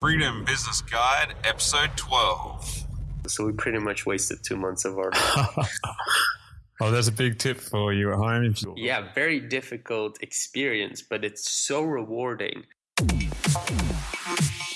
Freedom Business Guide, Episode 12. So we pretty much wasted two months of our. oh, that's a big tip for you at home. Yeah, very difficult experience, but it's so rewarding.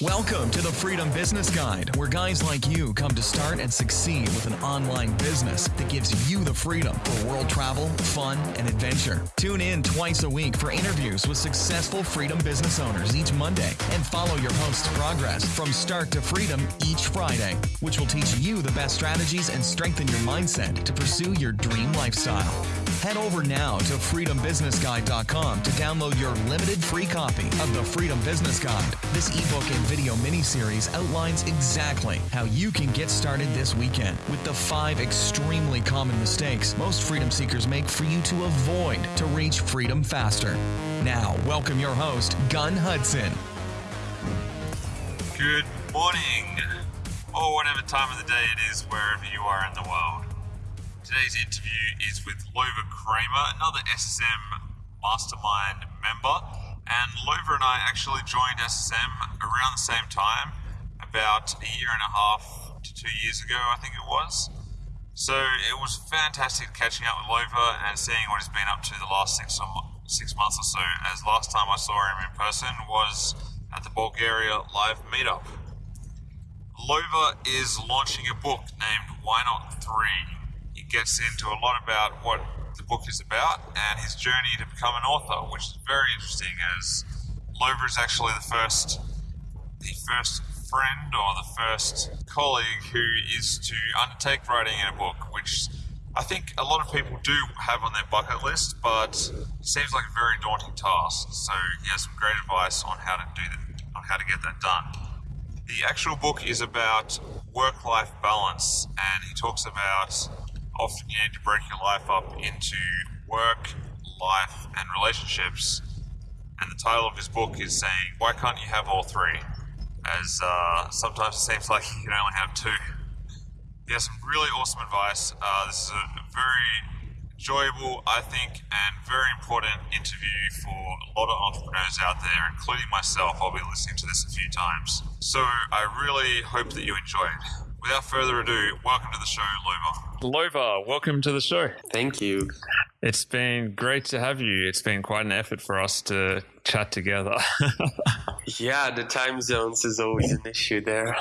Welcome to the Freedom Business Guide, where guys like you come to start and succeed with an online business that gives you the freedom for world travel, fun, and adventure. Tune in twice a week for interviews with successful freedom business owners each Monday and follow your host's progress from start to freedom each Friday, which will teach you the best strategies and strengthen your mindset to pursue your dream lifestyle. Head over now to freedombusinessguide.com to download your limited free copy of the Freedom Business Guide. This ebook and video mini-series outlines exactly how you can get started this weekend with the five extremely common mistakes most freedom seekers make for you to avoid to reach freedom faster. Now, welcome your host, Gunn Hudson. Good morning, or whatever time of the day it is, wherever you are in the world. Today's interview is with Lova Kramer, another SSM mastermind member and Lova and I actually joined SSM around the same time, about a year and a half to two years ago, I think it was. So it was fantastic catching up with Lova and seeing what he's been up to the last six, six months or so, as last time I saw him in person was at the Bulgaria live meetup. Lova is launching a book named Why Not 3. Gets into a lot about what the book is about and his journey to become an author, which is very interesting as Lova is actually the first the first friend or the first colleague who is to undertake writing in a book, which I think a lot of people do have on their bucket list, but it seems like a very daunting task. So he has some great advice on how to do that, on how to get that done. The actual book is about work-life balance, and he talks about often you need to break your life up into work, life, and relationships. And the title of his book is saying, Why can't you have all three? As uh, sometimes it seems like you can only have two. He has some really awesome advice. Uh, this is a very enjoyable, I think, and very important interview for a lot of entrepreneurs out there, including myself. I'll be listening to this a few times. So I really hope that you enjoy it without further ado, welcome to the show, Lova. Lova, welcome to the show. Thank you. It's been great to have you. It's been quite an effort for us to chat together. yeah, the time zones is always an issue there.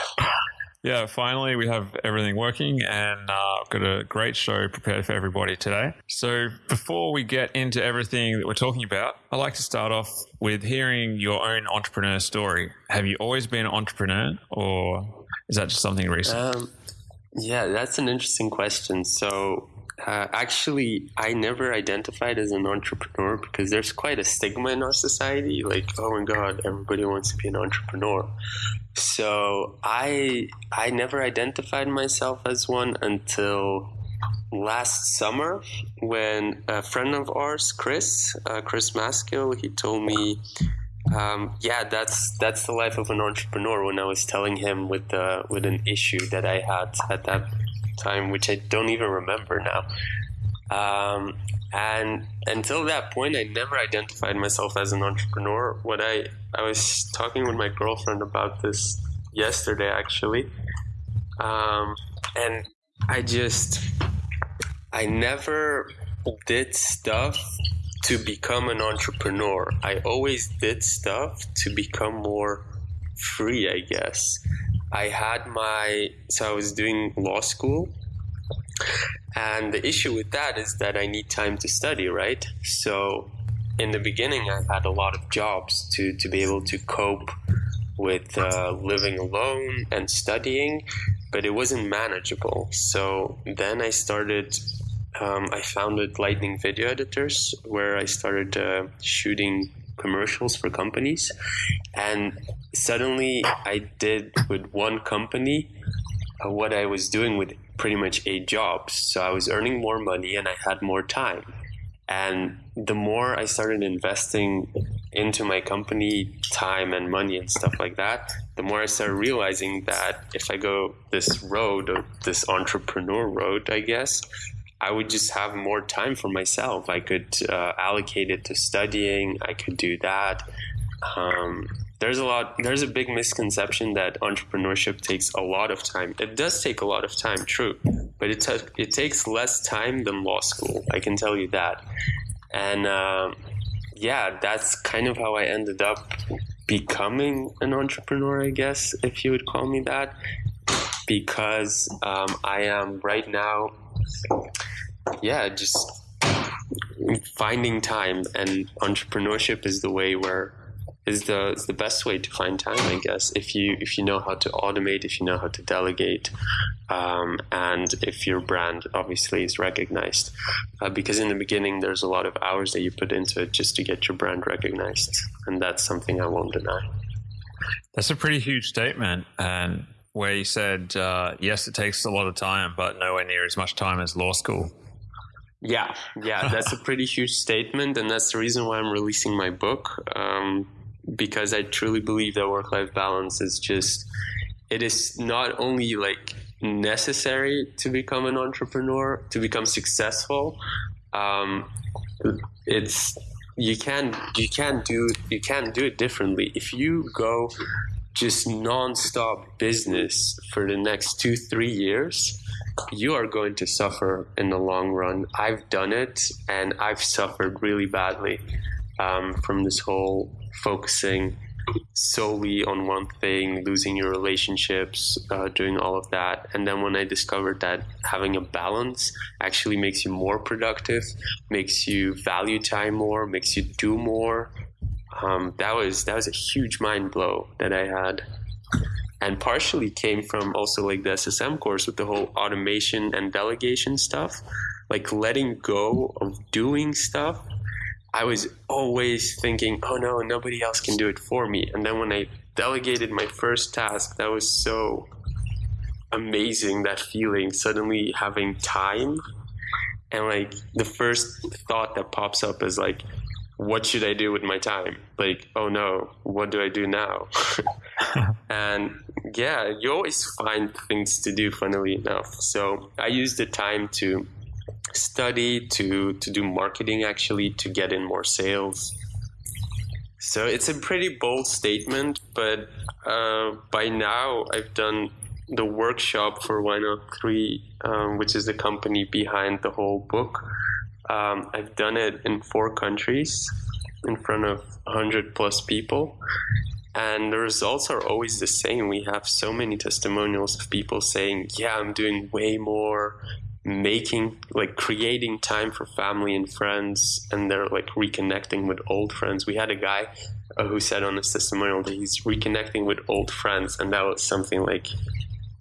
Yeah, finally we have everything working and uh, I've got a great show prepared for everybody today. So before we get into everything that we're talking about, I'd like to start off with hearing your own entrepreneur story. Have you always been an entrepreneur or is that just something recent? Um, yeah, that's an interesting question. So uh, actually, I never identified as an entrepreneur because there's quite a stigma in our society. Like, oh my God, everybody wants to be an entrepreneur. So I I never identified myself as one until last summer when a friend of ours, Chris, uh, Chris Maskill, he told me, um, yeah, that's that's the life of an entrepreneur. When I was telling him with uh, with an issue that I had at that time, which I don't even remember now. Um, and until that point, I never identified myself as an entrepreneur. What I I was talking with my girlfriend about this yesterday, actually, um, and I just I never did stuff to become an entrepreneur. I always did stuff to become more free, I guess. I had my, so I was doing law school. And the issue with that is that I need time to study, right? So in the beginning, I had a lot of jobs to, to be able to cope with uh, living alone and studying, but it wasn't manageable. So then I started, um, I founded Lightning Video Editors, where I started uh, shooting commercials for companies. And suddenly I did with one company uh, what I was doing with pretty much eight jobs. So I was earning more money and I had more time. And the more I started investing into my company time and money and stuff like that, the more I started realizing that if I go this road, this entrepreneur road, I guess, I would just have more time for myself. I could uh, allocate it to studying. I could do that. Um, there's a lot there's a big misconception that entrepreneurship takes a lot of time it does take a lot of time true but it, t- it takes less time than law school i can tell you that and um, yeah that's kind of how i ended up becoming an entrepreneur i guess if you would call me that because um, i am right now yeah just finding time and entrepreneurship is the way where is the is the best way to find time, I guess. If you if you know how to automate, if you know how to delegate, um, and if your brand obviously is recognized, uh, because in the beginning there's a lot of hours that you put into it just to get your brand recognized, and that's something I won't deny. That's a pretty huge statement, and where you said uh, yes, it takes a lot of time, but nowhere near as much time as law school. Yeah, yeah, that's a pretty huge statement, and that's the reason why I'm releasing my book. Um, because I truly believe that work life balance is just, it is not only like necessary to become an entrepreneur, to become successful. Um, it's, you can you can do you can do it differently if you go just non-stop business for the next two three years you are going to suffer in the long run i've done it and i've suffered really badly um, from this whole focusing solely on one thing, losing your relationships, uh, doing all of that. And then when I discovered that having a balance actually makes you more productive, makes you value time more, makes you do more, um, that was that was a huge mind blow that I had. And partially came from also like the SSM course with the whole automation and delegation stuff, like letting go of doing stuff I was always thinking, oh no, nobody else can do it for me. And then when I delegated my first task, that was so amazing that feeling, suddenly having time. And like the first thought that pops up is like, what should I do with my time? Like, oh no, what do I do now? and yeah, you always find things to do, funnily enough. So I used the time to study to to do marketing actually to get in more sales so it's a pretty bold statement but uh, by now i've done the workshop for why not three um, which is the company behind the whole book um, i've done it in four countries in front of 100 plus people. And the results are always the same. We have so many testimonials of people saying yeah i'm doing way more making like creating time for family and friends and they're like reconnecting with old friends. We had a guy uh, who said on his testimonial that he's reconnecting with old friends and that was something like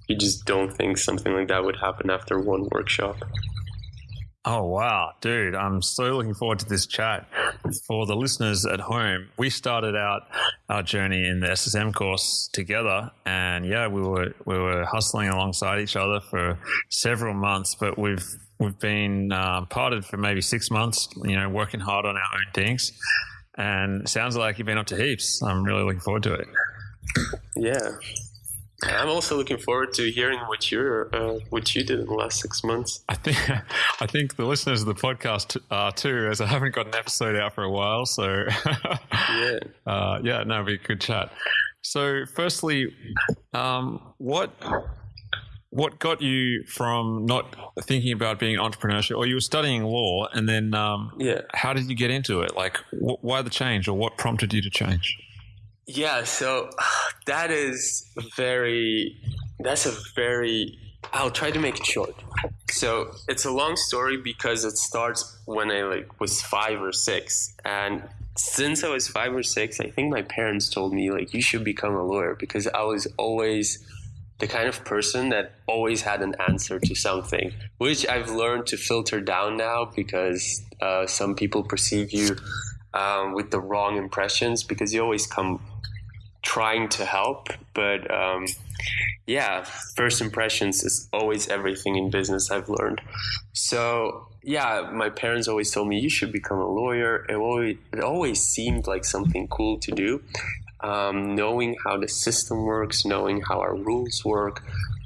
you just don't think something like that would happen after one workshop Oh, wow, dude. I'm so looking forward to this chat. For the listeners at home, we started out our journey in the SSM course together. And yeah, we were, we were hustling alongside each other for several months, but we've, we've been uh, parted for maybe six months, you know, working hard on our own things. And sounds like you've been up to heaps. I'm really looking forward to it. Yeah. I'm also looking forward to hearing what you're uh, what you did in the last six months. I think I think the listeners of the podcast are too, as I haven't got an episode out for a while. So yeah, uh, yeah, no, be a good chat. So, firstly, um, what what got you from not thinking about being entrepreneurship, or you were studying law, and then um, yeah, how did you get into it? Like, wh- why the change, or what prompted you to change? Yeah, so that is very, that's a very, I'll try to make it short. So it's a long story because it starts when I like was five or six. And since I was five or six, I think my parents told me like, you should become a lawyer because I was always the kind of person that always had an answer to something, which I've learned to filter down now because uh, some people perceive you um, with the wrong impressions because you always come trying to help, but um, yeah, first impressions is always everything in business. I've learned. So yeah, my parents always told me you should become a lawyer. It always it always seemed like something cool to do. Um, knowing how the system works, knowing how our rules work,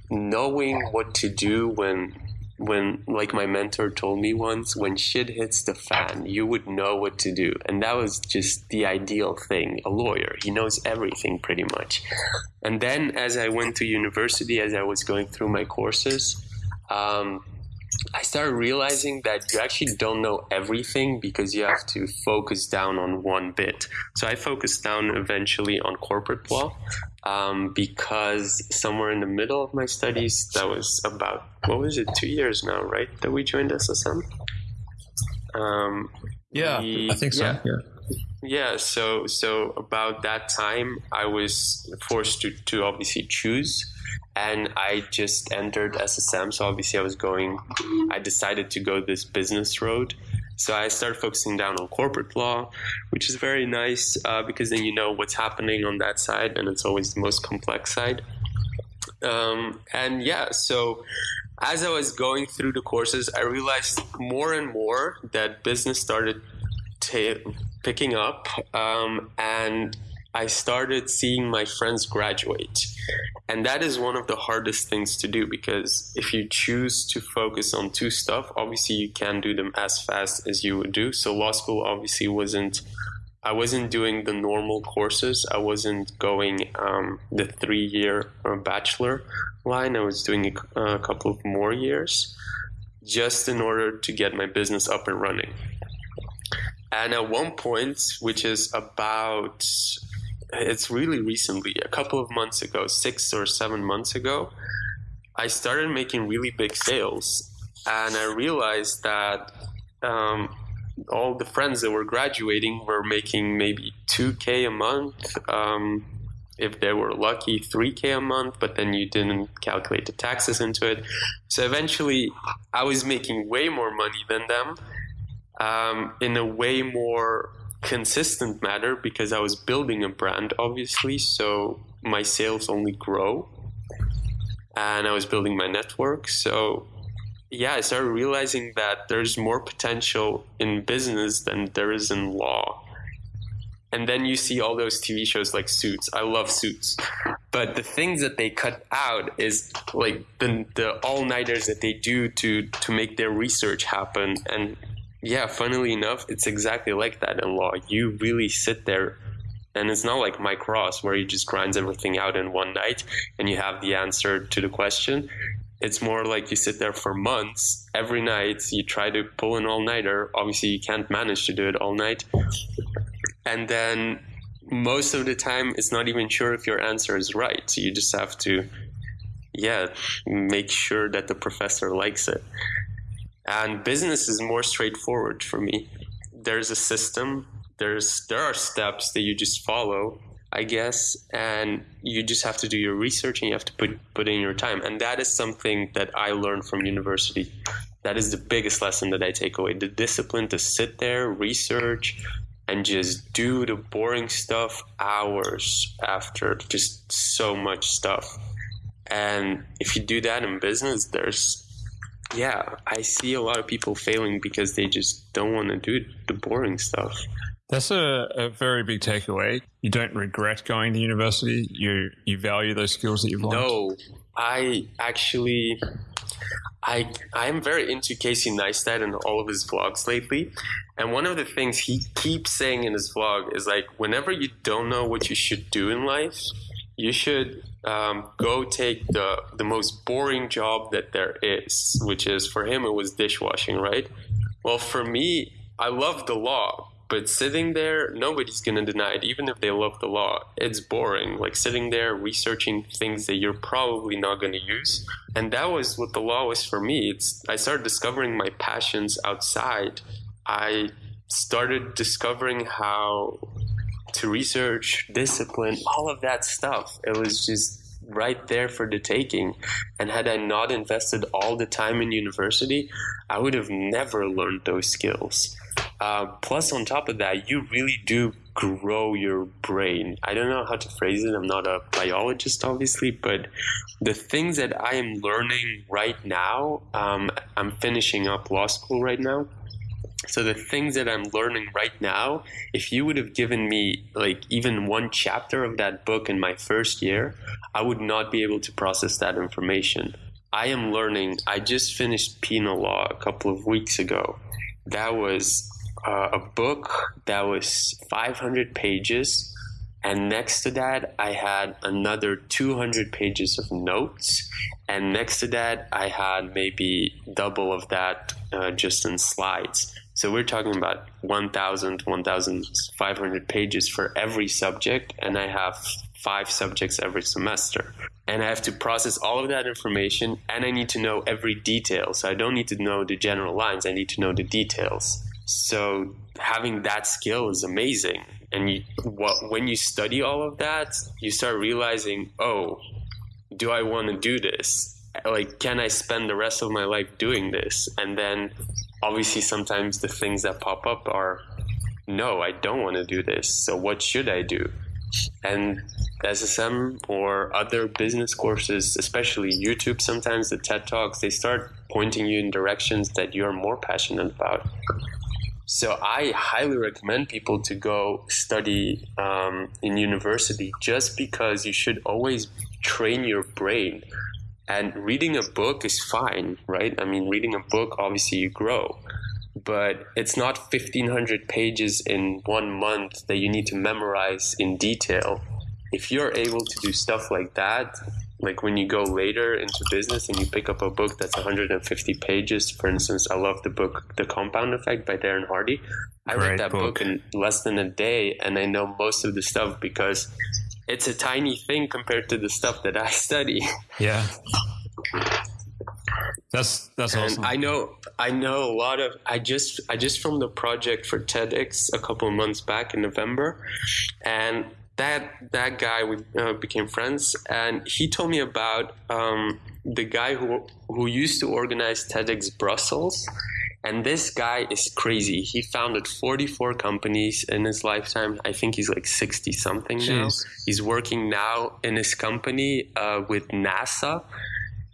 knowing what to do when when like my mentor told me once when shit hits the fan you would know what to do. And that was just the ideal thing a lawyer. He knows everything pretty much. And then as i went to university as i was going through my courses um, I started realizing that you actually don't know everything because you have to focus down on one bit. So I focused down eventually on corporate law um, because somewhere in the middle of my studies, that was about, what was it, two years now, right? That we joined SSM? Um, yeah, we, I think so. Yeah. yeah. Yeah, so so about that time, I was forced to, to obviously choose and I just entered SSM. So obviously, I was going. I decided to go this business road. So I started focusing down on corporate law, which is very nice uh, because then you know what's happening on that side, and it's always the most complex side. Um, and yeah, so as I was going through the courses, I realized more and more that business started t- picking up, um, and I started seeing my friends graduate. And that is one of the hardest things to do because if you choose to focus on two stuff, obviously you can't do them as fast as you would do. So law school obviously wasn't I wasn't doing the normal courses. I wasn't going um, the three year uh, bachelor line. I was doing a, a couple of more years just in order to get my business up and running. And at one point, which is about it's really recently, a couple of months ago, six or seven months ago, I started making really big sales. And I realized that um, all the friends that were graduating were making maybe 2K a month. Um, if they were lucky, 3K a month, but then you didn't calculate the taxes into it. So eventually, I was making way more money than them um, in a way more consistent matter because I was building a brand, obviously. So my sales only grow, and I was building my network. So yeah, I started realizing that there's more potential in business than there is in law. And then you see all those TV shows like Suits. I love Suits. But the things that they cut out is like the, the all nighters that they do to, to make their research happen and yeah, funnily enough, it's exactly like that in law. You really sit there, and it's not like Mike Ross where he just grinds everything out in one night and you have the answer to the question. It's more like you sit there for months every night. You try to pull an all nighter. Obviously, you can't manage to do it all night. And then most of the time, it's not even sure if your answer is right. So you just have to, yeah, make sure that the professor likes it. And business is more straightforward for me. There's a system. There's there are steps that you just follow, I guess, and you just have to do your research and you have to put put in your time. And that is something that I learned from university. That is the biggest lesson that I take away: the discipline to sit there, research, and just do the boring stuff hours after just so much stuff. And if you do that in business, there's yeah, I see a lot of people failing because they just don't want to do the boring stuff. That's a, a, very big takeaway. You don't regret going to university. You you value those skills that you've learned. No, I actually, I I'm very into Casey Neistat and all of his vlogs lately. And one of the things he keeps saying in his vlog is like, whenever you don't know what you should do in life, you should um, go take the the most boring job that there is, which is for him it was dishwashing, right? Well, for me, I love the law, but sitting there, nobody's gonna deny it, even if they love the law. It's boring, like sitting there researching things that you're probably not gonna use. And that was what the law was for me. It's I started discovering my passions outside. I started discovering how to research, discipline, all of that stuff. It was just right there for the taking. And had I not invested all the time in university, I would have never learned those skills. Uh, plus, on top of that, you really do grow your brain. I don't know how to phrase it. I'm not a biologist, obviously, but the things that I am learning right now, um, I'm finishing up law school right now. So the things that I'm learning right now, if you would have given me like even one chapter of that book in my first year, I would not be able to process that information. I am learning. I just finished penal law a couple of weeks ago. That was uh, a book that was 500 pages. And next to that, I had another 200 pages of notes. And next to that, I had maybe double of that uh, just in slides. So we're talking about 1,000, 1,500 pages for every subject. And I have five subjects every semester. And I have to process all of that information and I need to know every detail. So I don't need to know the general lines, I need to know the details. So having that skill is amazing. And you, what, when you study all of that, you start realizing, oh, do I want to do this? Like, can I spend the rest of my life doing this? And then obviously, sometimes the things that pop up are, no, I don't want to do this. So what should I do? And SSM or other business courses, especially YouTube, sometimes the TED Talks, they start pointing you in directions that you're more passionate about. So I highly recommend people to go study um, in university just because you should always train your brain. And reading a book is fine, right? I mean, reading a book, obviously, you grow, but it's not 1500 pages in one month that you need to memorize in detail. If you're able to do stuff like that, like when you go later into business and you pick up a book that's 150 pages for instance i love the book the compound effect by darren hardy i Great read that book. book. in less than a day and i know most of the stuff because it's a tiny thing compared to the stuff that i study Yeah. That's that's and awesome. i know i know a lot of i just i just filmed a project for tedx a couple of months back in november and that that guy we uh, became friends and he told me about um, the guy who who used to organize tedx brussels and this guy is crazy. He founded 44 companies in his lifetime. I think he's like 60 something now he's working now in his company uh, with nasa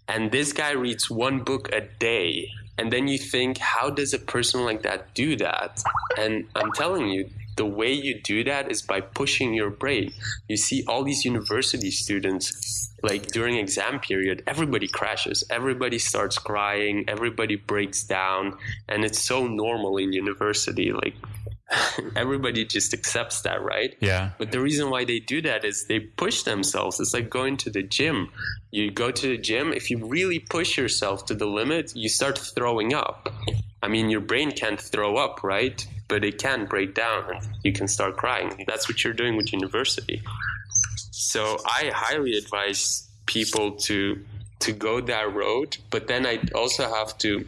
and this guy reads one book a day and then you think how does a person like that do that? And i'm telling you the way you do that is by pushing your brain you see all these university students like during exam period everybody crashes everybody starts crying everybody breaks down and it's so normal in university like everybody just accepts that right yeah. but the reason why they do that is they push themselves. It's like going to the gym. You go to the gym, if you really push yourself to the limit, you start throwing up. I mean, your brain can't throw up, right? But it can break down and you can start crying. That's what you're doing with university. So I highly advise people to to go that road. But then I also have to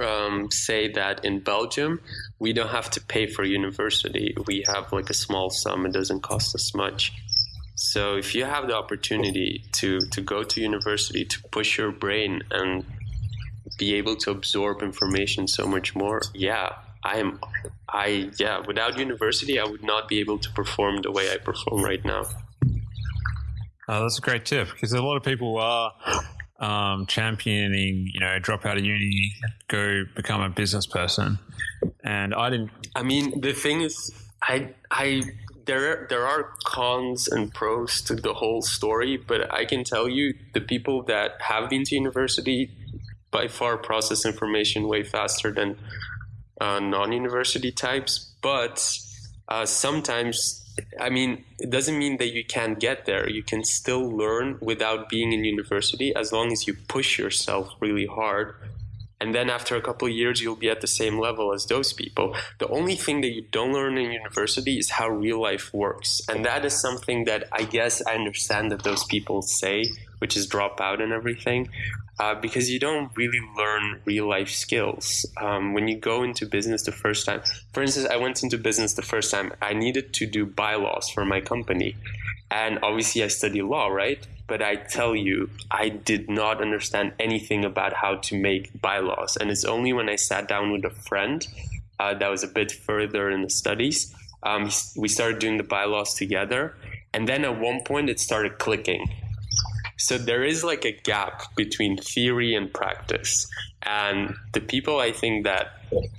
um, say that in Belgium, we don't have to pay for university. We have like a small sum. It doesn't cost us much. So if you have the opportunity to to go to university to push your brain and be able to absorb information so much more, yeah, I am. I yeah. Without university, I would not be able to perform the way I perform right now. Oh, that's a great tip because a lot of people are um, championing, you know, drop out of uni, go become a business person. And I didn't, I mean, the thing is, I I there there are cons and pros to the whole story, but I can tell you the people that have been to university by far process information way faster than uh, non-university types. But uh, sometimes, I mean, it doesn't mean that you can't get there. You can still learn without being in university as long as you push yourself really hard and then after a couple of years you'll be at the same level as those people. The only thing that you don't learn in university is how real life works. And that is something that i guess i understand that those people say which is drop out and everything uh, because you don't really learn real life skills. Um, when you go into business the first time for instance i went into business the first time. I needed to do bylaws for my company. And obviously i study law right but I tell you, I did not understand anything about how to make bylaws. And it's only when I sat down with a friend uh, that was a bit further in the studies, um, we started doing the bylaws together. And then at one point, it started clicking. So there is like a gap between theory and practice. And the people I think that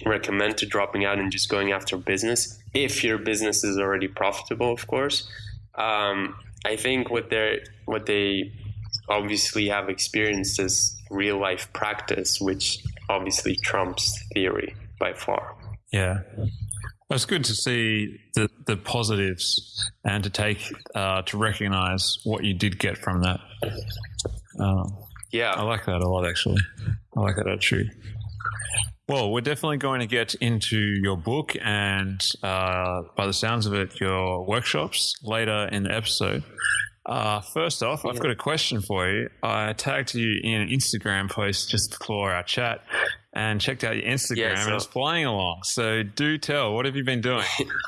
recommend to dropping out and just going after business, if your business is already profitable, of course, um, I think what they what they obviously have experienced is real life practice, which obviously trumps theory by far. Yeah. It's good to see the, the positives and to take uh, to recognize what you did get from that. Um, yeah, I like that a lot. Actually, I like that attitude. Well, we're definitely going to get into your book and, uh, by the sounds of it, your workshops later in the episode. Uh, first off, I've got a question for you. I tagged you in an Instagram post just before our chat and checked out your Instagram yeah, so- and it's flying along. So do tell, what have you been doing?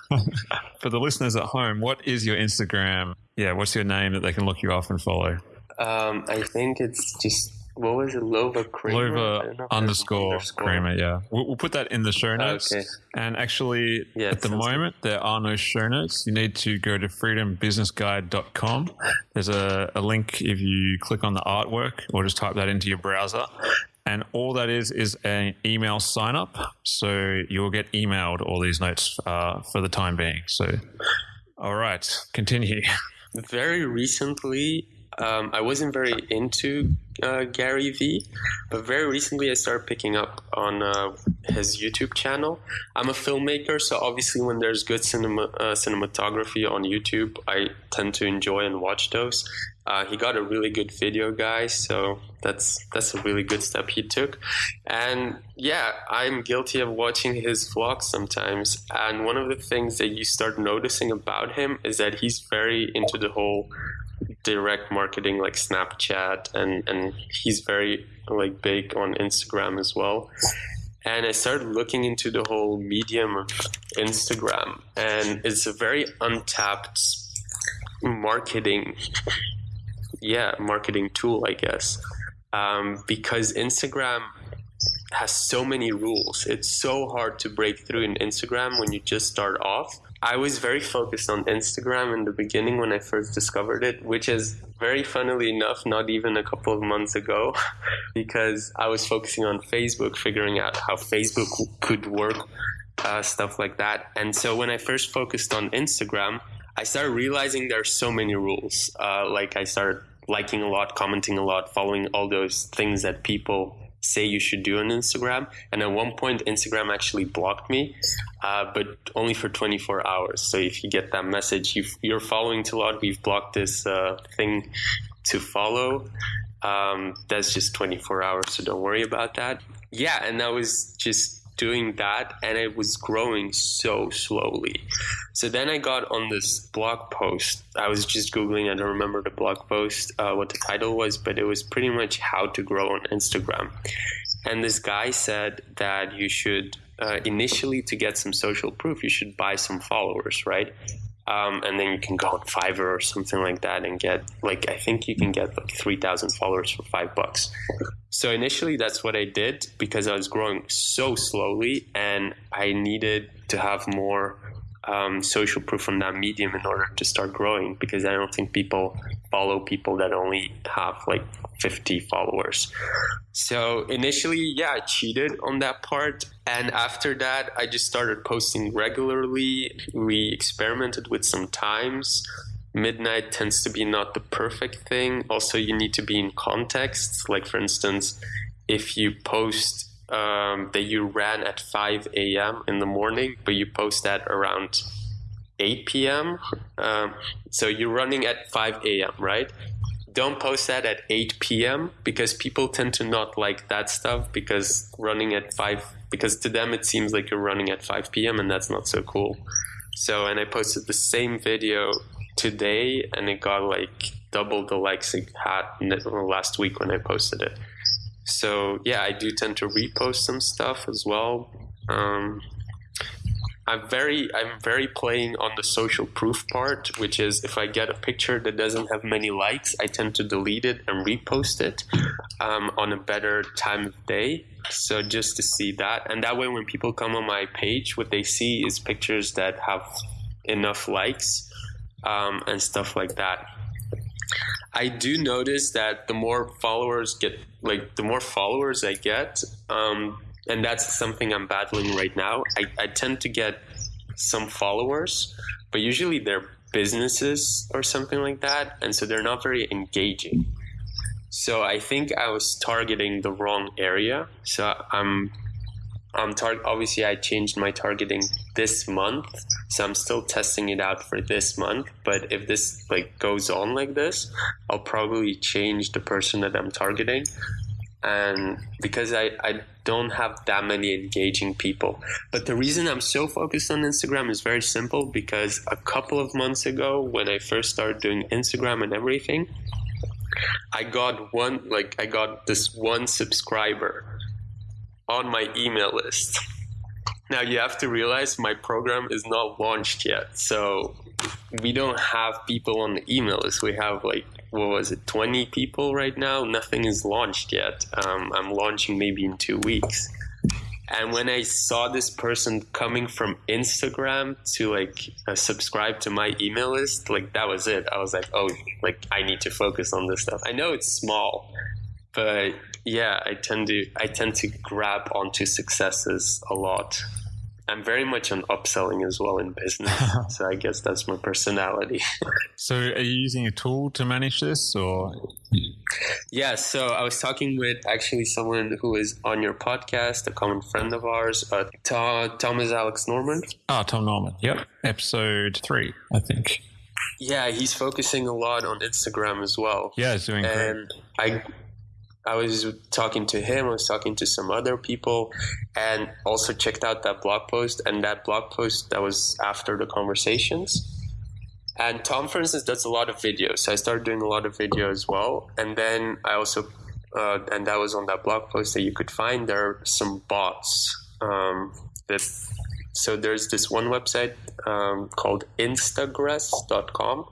for the listeners at home, what is your Instagram? Yeah, what's your name that they can look you up and follow? Um, I think it's just what was it? Lova Kramer? Lova underscore, underscore Kramer, yeah. We'll, we'll, put that in the show notes. Okay. And actually, yeah, at the moment, good. there are no show notes. You need to go to freedombusinessguide.com. There's a, a link if you click on the artwork or just type that into your browser. And all that is is an email sign up. So you'll get emailed all these notes uh, for the time being. So, all right, continue. Very recently, um, I wasn't very into uh, Gary Vee, but very recently I started picking up on uh, his YouTube channel. I'm a filmmaker, so obviously when there's good cinema uh, cinematography on YouTube, I tend to enjoy and watch those. Uh, he got a really good video guy, so that's that's a really good step he took. And yeah, I'm guilty of watching his vlogs sometimes. And one of the things that you start noticing about him is that he's very into the whole direct marketing like Snapchat and and he's very like big on Instagram as well. And I started looking into the whole medium of Instagram and it's a very untapped marketing yeah, marketing tool, I guess. Um, because Instagram has so many rules. It's so hard to break through in Instagram when you just start off I was very focused on Instagram in the beginning when I first discovered it, which is very funnily enough, not even a couple of months ago, because I was focusing on Facebook, figuring out how Facebook could work, uh, stuff like that. And so when I first focused on Instagram, I started realizing there are so many rules. Uh, like I started liking a lot, commenting a lot, following all those things that people say you should do on Instagram. And at one point, Instagram actually blocked me, uh, but only for 24 hours. So if you get that message, you are following too long, we've blocked this uh, thing to follow. Um, that's just 24 hours, so don't worry about that. Yeah, and that was just doing that and it was growing so slowly. So then I got on this blog post. I was just Googling, I don't remember the blog post, uh, what the title was, but it was pretty much how to grow on Instagram. And this guy said that you should, uh, initially, to get some social proof, you should buy some followers, right? Um, and then you can go on Fiverr or something like that and get like I think you can get like three thousand followers for five bucks. So initially, that's what I did because I was growing so slowly, and I needed to have more um, social proof on that medium in order to start growing because I don't think people follow people that only have like 50 followers. So initially, yeah, I cheated on that part. And after that, I just started posting regularly. We experimented with some times. Midnight tends to be not the perfect thing. Also, you need to be in context. Like, for instance, if you post um, that you ran at 5 a.m. in the morning, but you post that around 8 p.m. Um, so you're running at 5 a.m., right? Don't post that at 8 p.m. because people tend to not like that stuff because running at 5, because to them it seems like you're running at 5 p.m. and that's not so cool. So, and I posted the same video today and it got like double the likes it had last week when I posted it. So yeah, I do tend to repost some stuff as well. Um, I'm very I'm very playing on the social proof part, which is if I get a picture that doesn't have many likes, I tend to delete it and repost it um, on a better time of day. So just to see that, and that way when people come on my page, what they see is pictures that have enough likes um, and stuff like that. I do notice that the more followers get, like the more followers I get, um, and that's something I'm battling right now. I, I tend to get some followers, but usually they're businesses or something like that, and so they're not very engaging. So I think I was targeting the wrong area. So I'm I'm tar- obviously I changed my targeting this month, so I'm still testing it out for this month. But if this like goes on like this, I'll probably change the person that I'm targeting. And because I, I don't have that many engaging people. But the reason I'm so focused on Instagram is very simple because a couple of months ago, when I first started doing Instagram and everything, I got one, like, I got this one subscriber on my email list. Now you have to realize my program is not launched yet. So we don't have people on the email list. We have like, what was it, 20 people right now? Nothing is launched yet. Um, I'm launching maybe in two weeks. And when I saw this person coming from Instagram to like uh, subscribe to my email list, like that was it. I was like, oh, like I need to focus on this stuff. I know it's small, but yeah, I tend to I tend to grab onto successes a lot. I'm very much on upselling as well in business, so I guess that's my personality. so, are you using a tool to manage this, or? Yeah, so I was talking with actually someone who is on your podcast, a common friend of ours, uh, Tom, is Alex Norman. Oh, Tom Norman. Yep, episode three, I think. Yeah, he's focusing a lot on Instagram as well. Yeah, he's doing and great. I I was talking to him, I was talking to some other people, and also checked out that blog post. And that blog post that was after the conversations. And Tom, for instance, does a lot of videos. So I started doing a lot of video as well. And then I also, uh, and that was on that blog post that you could find. There are some bots um, that. So there's this one website um, called Instagress.com,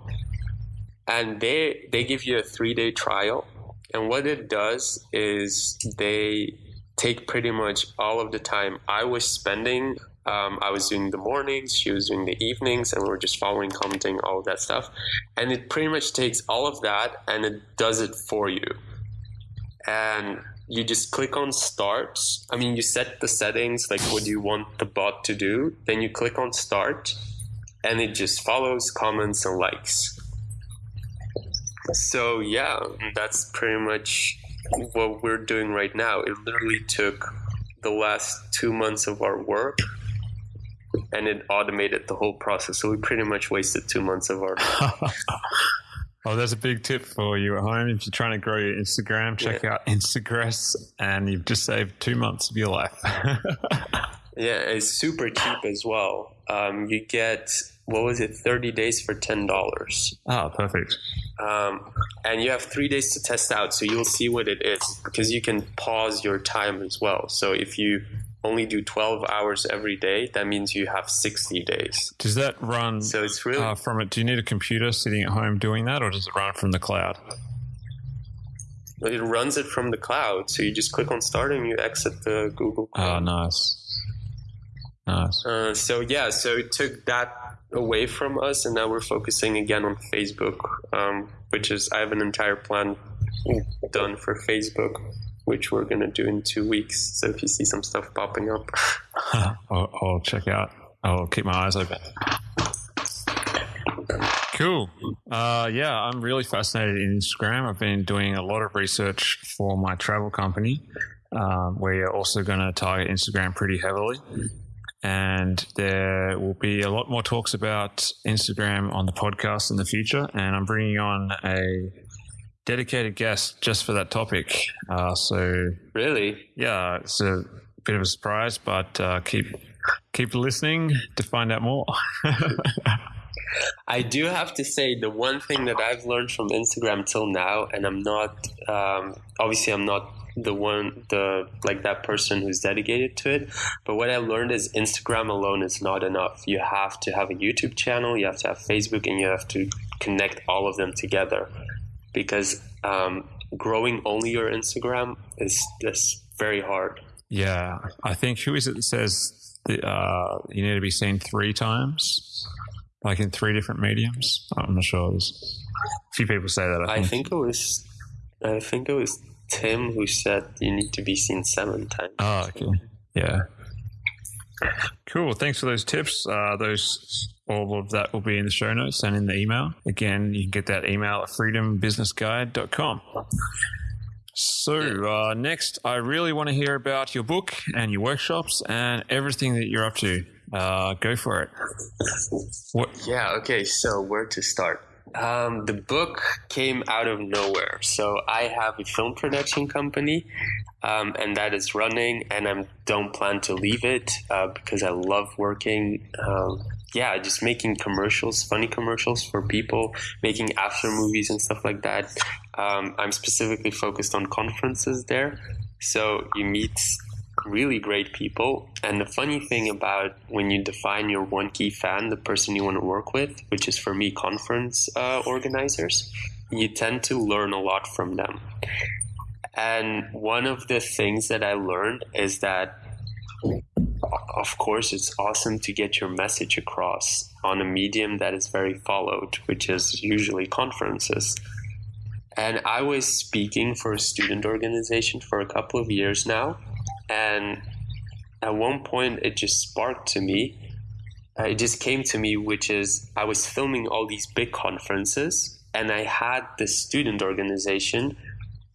and they they give you a three day trial and what it does is they take pretty much all of the time I was spending. Um, I was doing the mornings, she was doing the evenings, and we are just following, commenting, all of that stuff. And it pretty much takes all of that and it does it for you. And you just click on start. I mean, you set the settings, like what do you want the bot to do. Then you click on start, and it just follows, comments, and likes. So yeah, that's pretty much what we're doing right now. It literally took the last two months of our work and it automated the whole process. So we pretty much wasted two months of our Oh, there's a big tip for you at home. If you're trying to grow your Instagram, check yeah. out Instagress and you've just saved two months of your life. yeah, it's super cheap as well. Um, you get what was it, 30 days for $10. Oh, perfect. Um, and you have three days to test out, so you'll see what it is because you can pause your time as well. So if you only do 12 hours every day, that means you have 60 days. Does that run so it's really, uh, from it? Do you need a computer sitting at home doing that, or does it run from the cloud? It runs it from the cloud. So you just click on start and you exit the Google. Cloud. Oh, nice. Nice. Uh, so yeah, so it took that away from us, and now we're focusing again on Facebook, um, which is I have an entire plan done for Facebook, which we're gonna do in two weeks. So if you see some stuff popping up, I'll, I'll check out. I'll keep my eyes open. Cool. Uh, yeah, I'm really fascinated in Instagram. I've been doing a lot of research for my travel company. Um, we're also going to target Instagram pretty heavily and there will be a lot more talks about Instagram on the podcast in the future. And I'm bringing on a dedicated guest just for that topic. Uh, so really, yeah, it's a bit of a surprise, but uh, keep keep listening to find out more. I do have to say the one thing that I've learned from Instagram till now, and I'm not um, obviously I'm not the one the like that person who's dedicated to it but what i learned is instagram alone is not enough. You have to have a youtube channel you have to have facebook and you have to connect all of them together because um, growing only your instagram is just very hard. Yeah. I think who is it that says uh, you need to be seen three times like in three different mediums i'm not sure there's a few people say that i think, I think it was I think it was Tim who said you need to be seen seven times. Oh, okay. Yeah. Cool. Thanks for those tips. Uh, those all of that will be in the show notes and in the email. Again, you can get that email at freedombusinessguide.com. So, uh, next, I really want to hear about your book and your workshops and everything that you're up to. Uh, go for it. What? Yeah, okay, so where to start? Um, the book came out of nowhere. So I have a film production company, um, and that is running, and I don't plan to leave it uh, because I love working. Um, yeah, just making commercials, funny commercials for people, making after movies and stuff like that. Um, I'm specifically focused on conferences there. So you meet really great people. And the funny thing about when you define your one key fan, the person you want to work with, which is for me conference uh, organizers, you tend to learn a lot from them. And one of the things that I learned is that, of course, it's awesome to get your message across on a medium that is very followed, which is usually conferences. And I was speaking for a student organization for a couple of years now. And at one point, it just sparked to me. Uh, it just came to me, which is I was filming all these big conferences, and I had this student organization,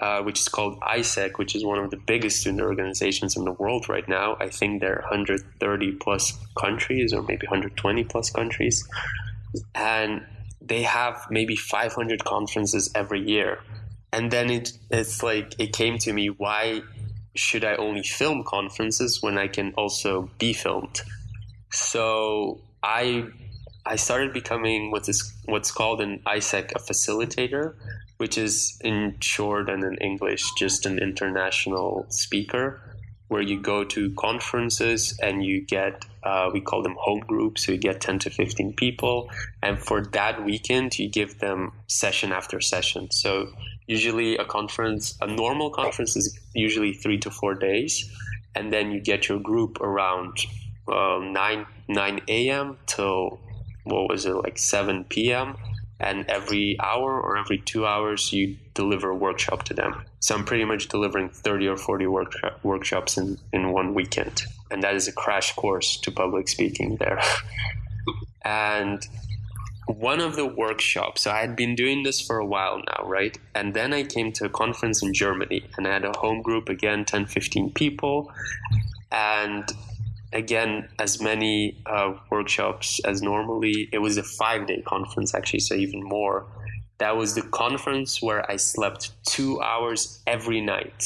uh, which is called AIESEC, which is one of the biggest student organizations in the world right now. I think there are 130 plus countries, or maybe 120 plus countries. And they have maybe 500 conferences every year. And then it, it's like, it came to me, why should I only film conferences when I can also be filmed? So I I started becoming what is what's called an AIESEC a facilitator, which is in short and in English just an international speaker, where you go to conferences and you get uh, we call them home groups, so you get ten to fifteen people, and for that weekend you give them session after session. So usually a conference, a normal conference is usually three to four days, and then you get your group around uh, nine nine a.m. till what was it like seven p.m. And every hour or every two hours, you deliver a workshop to them. So I'm pretty much delivering 30 or 40 workshop, workshops in, in one weekend. And that is a crash course to public speaking there. and one of the workshops, so I had been doing this for a while now, right? And then I came to a conference in Germany and I had a home group again, 10, 15 people. And again, as many uh, workshops as normally, it was a five day conference actually, so even more. That was the conference where I slept two hours every night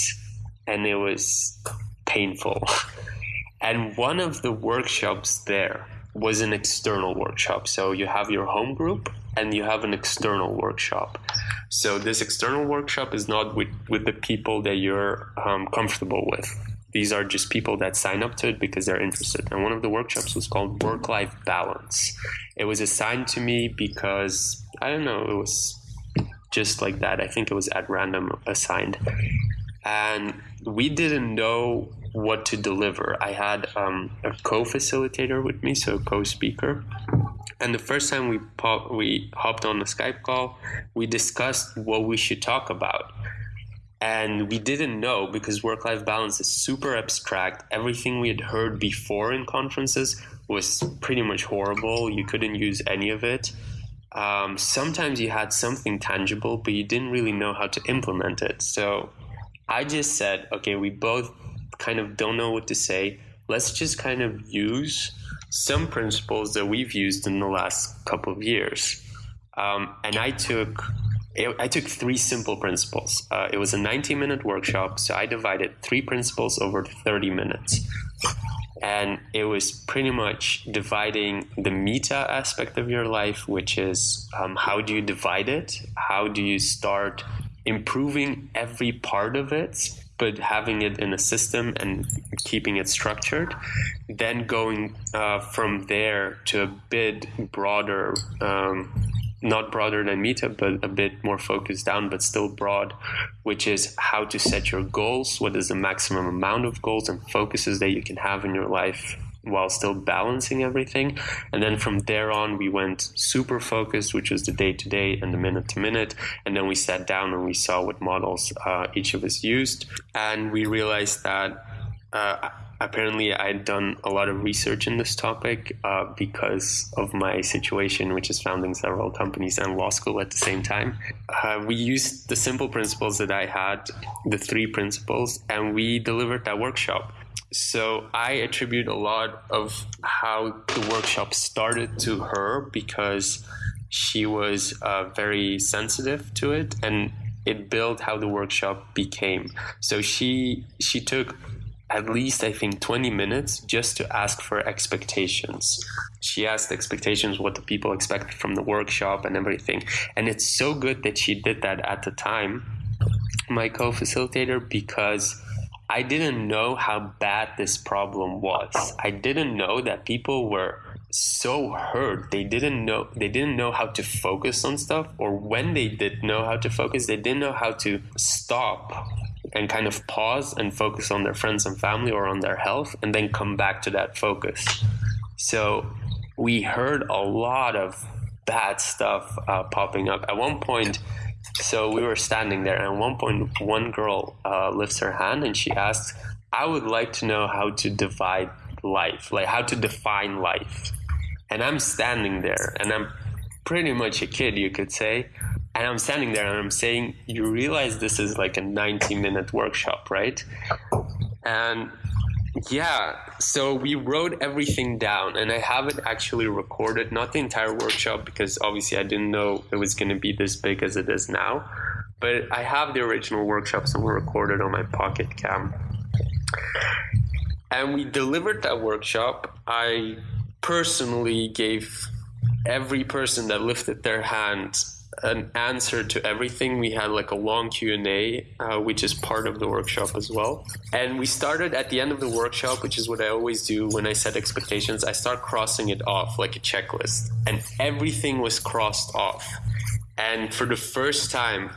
and it was painful. and one of the workshops there, was an external workshop. So you have your home group and you have an external workshop. So this external workshop is not with, with the people that you're um, comfortable with. These are just people that sign up to it because they're interested. And one of the workshops was called Work Life Balance. It was assigned to me because, I don't know, it was just like that. I think it was at random assigned. And we didn't know what to deliver. I had um, a co-facilitator with me, so a co-speaker. And the first time we pop, we hopped on the Skype call, we discussed what we should talk about. And we didn't know because work-life balance is super abstract. Everything we had heard before in conferences was pretty much horrible. You couldn't use any of it. Um, sometimes you had something tangible, but you didn't really know how to implement it. So I just said, okay, we both kind of don't know what to say, let's just kind of use some principles that we've used in the last couple of years. Um, and I took I took three simple principles. Uh, it was a 90 minute workshop, so I divided three principles over 30 minutes. And it was pretty much dividing the meta aspect of your life, which is um, how do you divide it? How do you start improving every part of it but having it in a system and keeping it structured, then going uh, from there to a bit broader, um, not broader than Meta, but a bit more focused down, but still broad, which is how to set your goals, what is the maximum amount of goals and focuses that you can have in your life while still balancing everything. And then from there on, we went super focused, which was the day to day and the minute to minute. And then we sat down and we saw what models uh, each of us used. And we realized that uh, apparently I'd done a lot of research in this topic uh, because of my situation, which is founding several companies and law school at the same time. Uh, we used the simple principles that I had, the three principles, and we delivered that workshop. So I attribute a lot of how the workshop started to her because she was uh, very sensitive to it and it built how the workshop became. So she she took at least I think 20 minutes just to ask for expectations. She asked expectations, what the people expect from the workshop and everything. And it's so good that she did that at the time, my co facilitator, because I didn't know how bad this problem was. I didn't know that people were so hurt they didn't know they didn't know how to focus on stuff or when they did know how to focus they didn't know how to stop and kind of pause and focus on their friends and family or on their health and then come back to that focus. So we heard a lot of bad stuff uh, popping up. At one point so we were standing there and at one point one girl uh, lifts her hand and she asks i would like to know how to divide life like how to define life. And I'm standing there and I'm pretty much a kid, you could say. And I'm standing there and I'm saying, You realize this is like a 90 minute workshop, right? And yeah, so we wrote everything down and I have it actually recorded, not the entire workshop because obviously I didn't know it was going to be this big as it is now. But I have the original workshops workshop somewhere recorded on my pocket cam. And we delivered that workshop. I personally gave every person that lifted their hand an answer to everything. We had like a long Q and A, uh, which is part of the workshop as well. And we started at the end of the workshop, which is what I always do when I set expectations. I start crossing it off like a checklist, and everything was crossed off. And for the first time,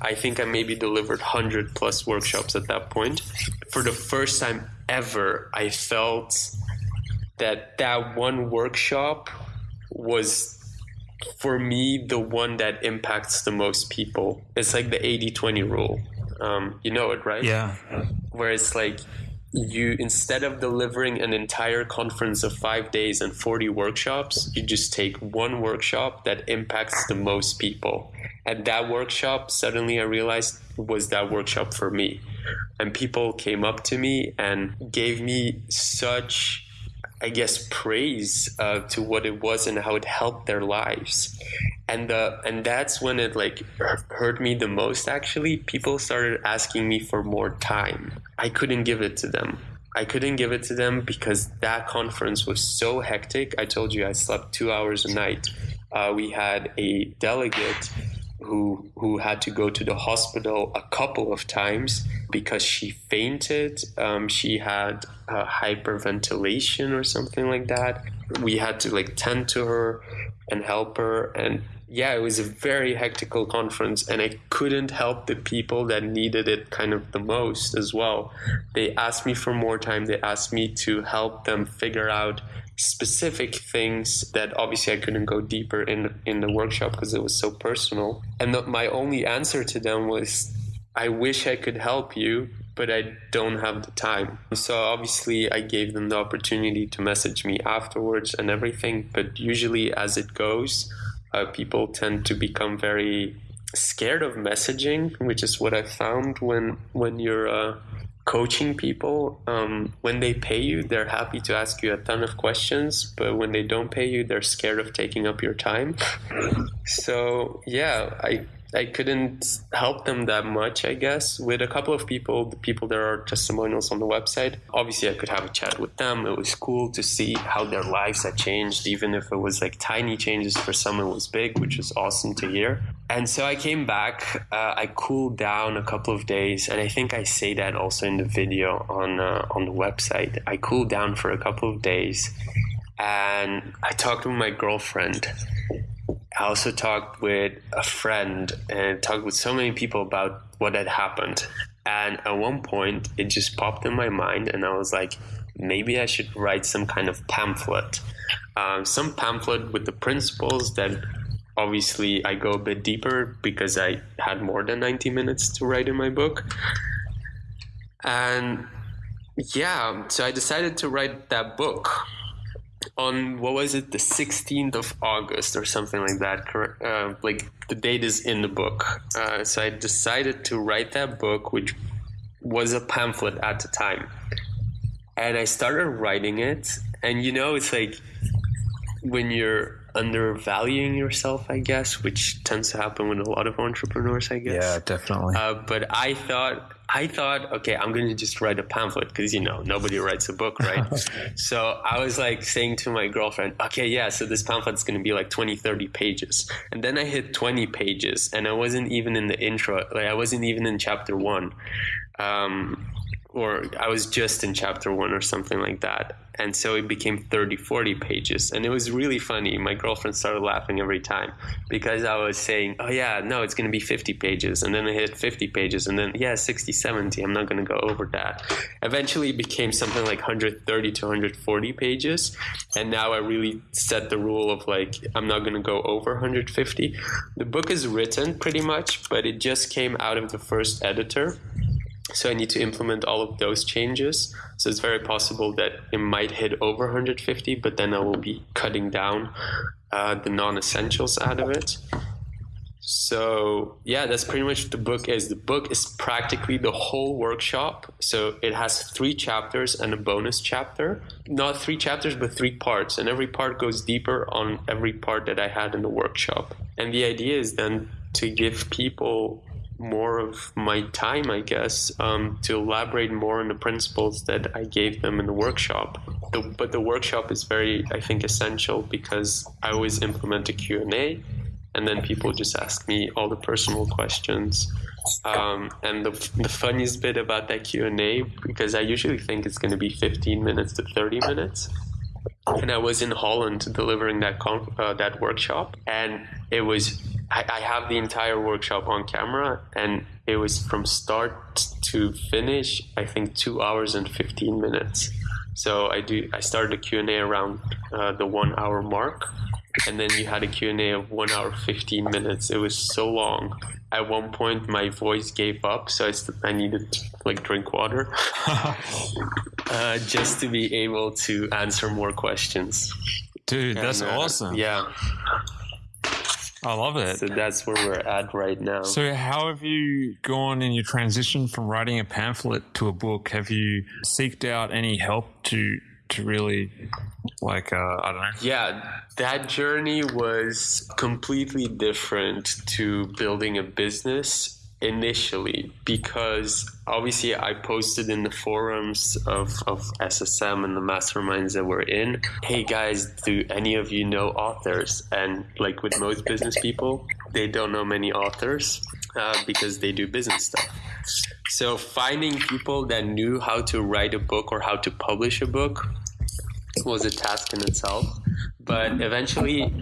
I think I maybe delivered hundred plus workshops at that point. For the first time ever, I felt that that one workshop was for me the one that impacts the most people it's like the 80-20 rule. Um, you know it right? Yeah. Where it's like you instead of delivering an entire conference of five days and 40 workshops you just take one workshop that impacts the most people. And that workshop suddenly i realized was that workshop for me. And people came up to me and gave me such I guess, praise uh, to what it was and how it helped their lives. And uh, and that's when it like hurt me the most. Actually, people started asking me for more time. I couldn't give it to them. I couldn't give it to them because that conference was so hectic. I told you I slept two hours a night. Uh, we had a delegate who who had to go to the hospital a couple of times because she fainted. Um, she had hyperventilation or something like that. We had to like tend to her and help her, and yeah, it was a very hectical conference, and I couldn't help the people that needed it kind of the most as well. They asked me for more time. They asked me to help them figure out specific things that obviously I couldn't go deeper in in the workshop because it was so personal. And the, my only answer to them was, "I wish I could help you, but I don't have the time." So obviously I gave them the opportunity to message me afterwards and everything. But usually, as it goes, uh, people tend to become very scared of messaging, which is what I found when when you're uh, coaching people um, when they pay you they're happy to ask you a ton of questions but when they don't pay you they're scared of taking up your time so yeah i I couldn't help them that much, I guess. With a couple of people, the people that are testimonials on the website, obviously I could have a chat with them. It was cool to see how their lives had changed, even if it was like tiny changes. For some, it was big, which was awesome to hear. And so I came back. Uh, I cooled down a couple of days, and I think I say that also in the video on uh, on the website. I cooled down for a couple of days, and I talked with my girlfriend I also talked with a friend and talked with so many people about what had happened. And at one point, it just popped in my mind, and I was like, maybe I should write some kind of pamphlet. Um, some pamphlet with the principles that obviously I go a bit deeper because I had more than 90 minutes to write in my book. And yeah, so I decided to write that book on what was it, the 16th of August or something like that. Uh, like the date is in the book. Uh, so I decided to write that book, which was a pamphlet at the time. And I started writing it, and you know, it's like when you're undervaluing yourself, I guess, which tends to happen with a lot of entrepreneurs, I guess. Yeah, definitely. Uh, but I thought, I thought, okay, I'm going to just write a pamphlet because you know nobody writes a book, right? so I was like saying to my girlfriend, okay, yeah, so this pamphlet's going to be like 20, 30 pages, and then I hit 20 pages, and I wasn't even in the intro, like I wasn't even in chapter one. Um, or I was just in chapter one or something like that. And so it became 30, 40 pages. And it was really funny. My girlfriend started laughing every time because I was saying, oh, yeah, no, it's going to be 50 pages. And then I hit 50 pages. And then, yeah, 60, 70. I'm not going to go over that. Eventually, it became something like 130 to 140 pages. And now I really set the rule of like, I'm not going to go over 150. The book is written pretty much, but it just came out of the first editor so I need to implement all of those changes. So it's very possible that it might hit over 150, but then I will be cutting down uh, the non-essentials out of it. So yeah, that's pretty much the book is. The book is practically the whole workshop. So it has three chapters and a bonus chapter. Not three chapters, but three parts. And every part goes deeper on every part that I had in the workshop. And the idea is then to give people more of my time, I guess, um, to elaborate more on the principles that I gave them in the workshop. The, but the workshop is very, I think, essential because I always implement a Q&A and then people just ask me all the personal questions. Um, and the, the funniest bit about that Q&A, because I usually think it's going to be 15 minutes to 30 minutes, and I was in Holland delivering that uh, that workshop, and it was I, I have the entire workshop on camera, and it was from start to finish. I think two hours and fifteen minutes. So I do. I started a Q and A around uh, the one hour mark, and then you had a Q&A of one hour 15 minutes it was so long at one point my voice gave up so i, st- I needed to like drink water uh, just to be able to answer more questions dude that's uh, awesome yeah i love it so that's where we're at right now So, how have you gone in your transition from writing a pamphlet to a book? Have you seeked out any help to to really, like, uh, I don't know? Yeah, that journey was completely different to building a business initially because obviously I posted in the forums of, of SSM and the masterminds that we're in, hey guys, do any of you know authors? And like with most business people, they don't know many authors uh, because they do business stuff. So finding people that knew how to write a book or how to publish a book was a task in itself. But eventually,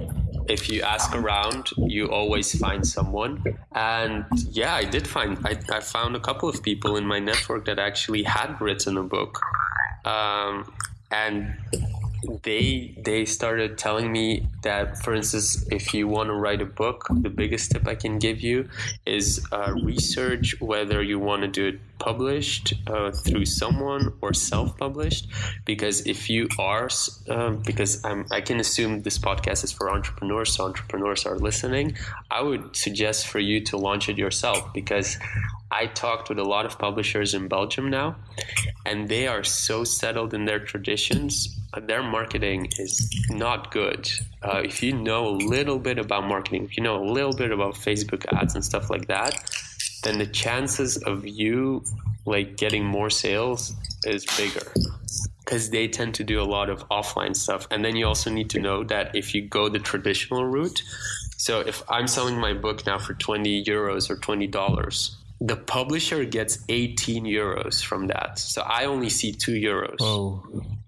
if you ask around, you always find someone. And yeah, I did find, I, I found a couple of people in my network that actually had written a book. Um, and they they started telling me that for instance if you want to write a book the biggest tip i can give you is uh, research whether you want to do it published uh, through someone or self-published because if you are um, because I'm, i can assume this podcast is for entrepreneurs so entrepreneurs are listening i would suggest for you to launch it yourself because I talked with a lot of publishers in Belgium now, and they are so settled in their traditions. Their marketing is not good. Uh, if you know a little bit about marketing, if you know a little bit about Facebook ads and stuff like that, then the chances of you like getting more sales is bigger because they tend to do a lot of offline stuff. And then you also need to know that if you go the traditional route, so if I'm selling my book now for 20 euros or 20 dollars, the publisher gets 18 euros from that. So I only see 2 euros. Oh,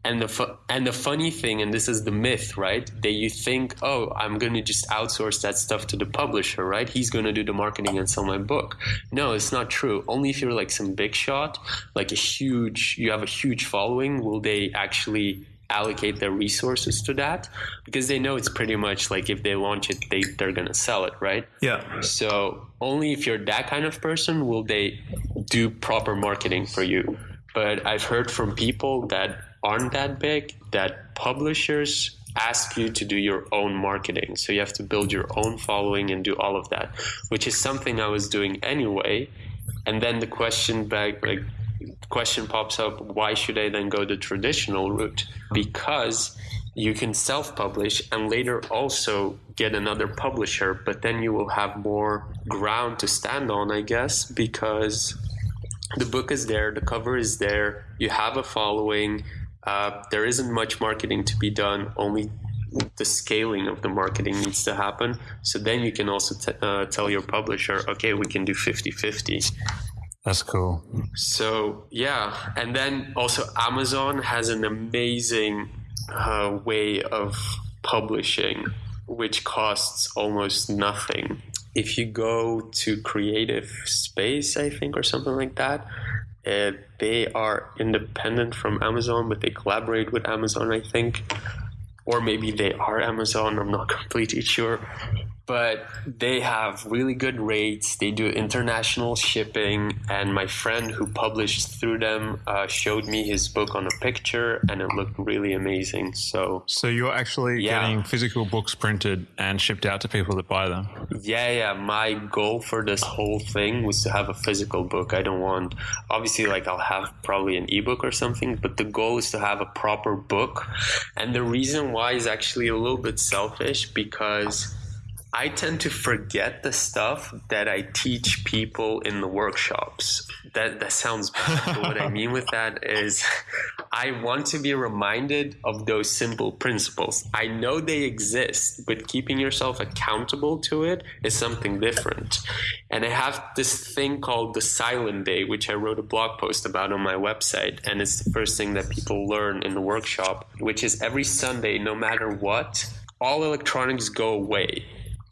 And the fu- and the funny thing, and this is the myth, right? That you think, oh, I'm going to just outsource that stuff to the publisher, right? He's going to do the marketing and sell my book. No, it's not true. Only if you're like some big shot, like a huge, you have a huge following, will they actually allocate their resources to that because they know it's pretty much like if they launch it, they they're going to sell it, right? Yeah. So only if you're that kind of person will they do proper marketing for you. But I've heard from people that aren't that big that publishers ask you to do your own marketing. So you have to build your own following and do all of that, which is something I was doing anyway. And then the question back, like, question pops up why should I then go the traditional route? Because you can self publish and later also get another publisher, but then you will have more ground to stand on, I guess, because the book is there, the cover is there, you have a following. Uh, there isn't much marketing to be done, only the scaling of the marketing needs to happen. So then you can also uh, tell your publisher, okay, we can do 50 50. That's cool. So, yeah. And then also, Amazon has an amazing uh, way of publishing, which costs almost nothing. If you go to Creative Space, I think, or something like that, uh, they are independent from Amazon, but they collaborate with Amazon, I think. Or maybe they are Amazon, I'm not completely sure but they have really good rates. They do international shipping, and my friend who published through them uh, showed me his book on a picture, and it looked really amazing. So, so you're actually yeah. getting physical books printed and shipped out to people that buy them. Yeah, yeah. My goal for this whole thing was to have a physical book. I don't want, obviously, like I'll have probably an ebook or something, but the goal is to have a proper book. And the reason why is actually a little bit selfish because I tend to forget the stuff that I teach people in the workshops. That that sounds bad, what I mean with that is I want to be reminded of those simple principles. I know they exist, but keeping yourself accountable to it is something different. And I have this thing called the silent day, which I wrote a blog post about on my website, and it's the first thing that people learn in the workshop, which is every Sunday, no matter what, all electronics go away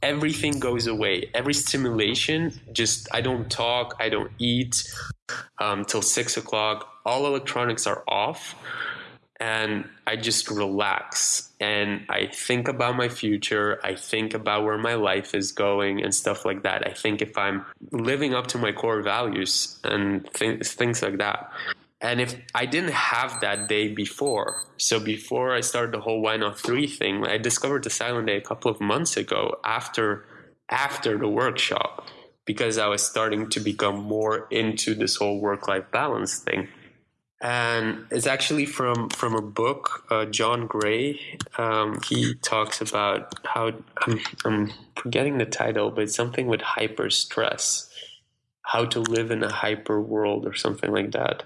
everything goes away. Every stimulation, just I don't talk, I don't eat um, till six o'clock. All electronics are off, and I just relax and I think about my future. I think about where my life is going and stuff like that. I think if I'm living up to my core values and th- things like that. And if I didn't have that day before, so before I started the whole why not three thing, I discovered the silent day a couple of months ago after after the workshop because I was starting to become more into this whole work life balance thing. And it's actually from from a book, uh, John Gray. Um, he talks about how I'm, I'm forgetting the title, but something with hyper stress, how to live in a hyper world or something like that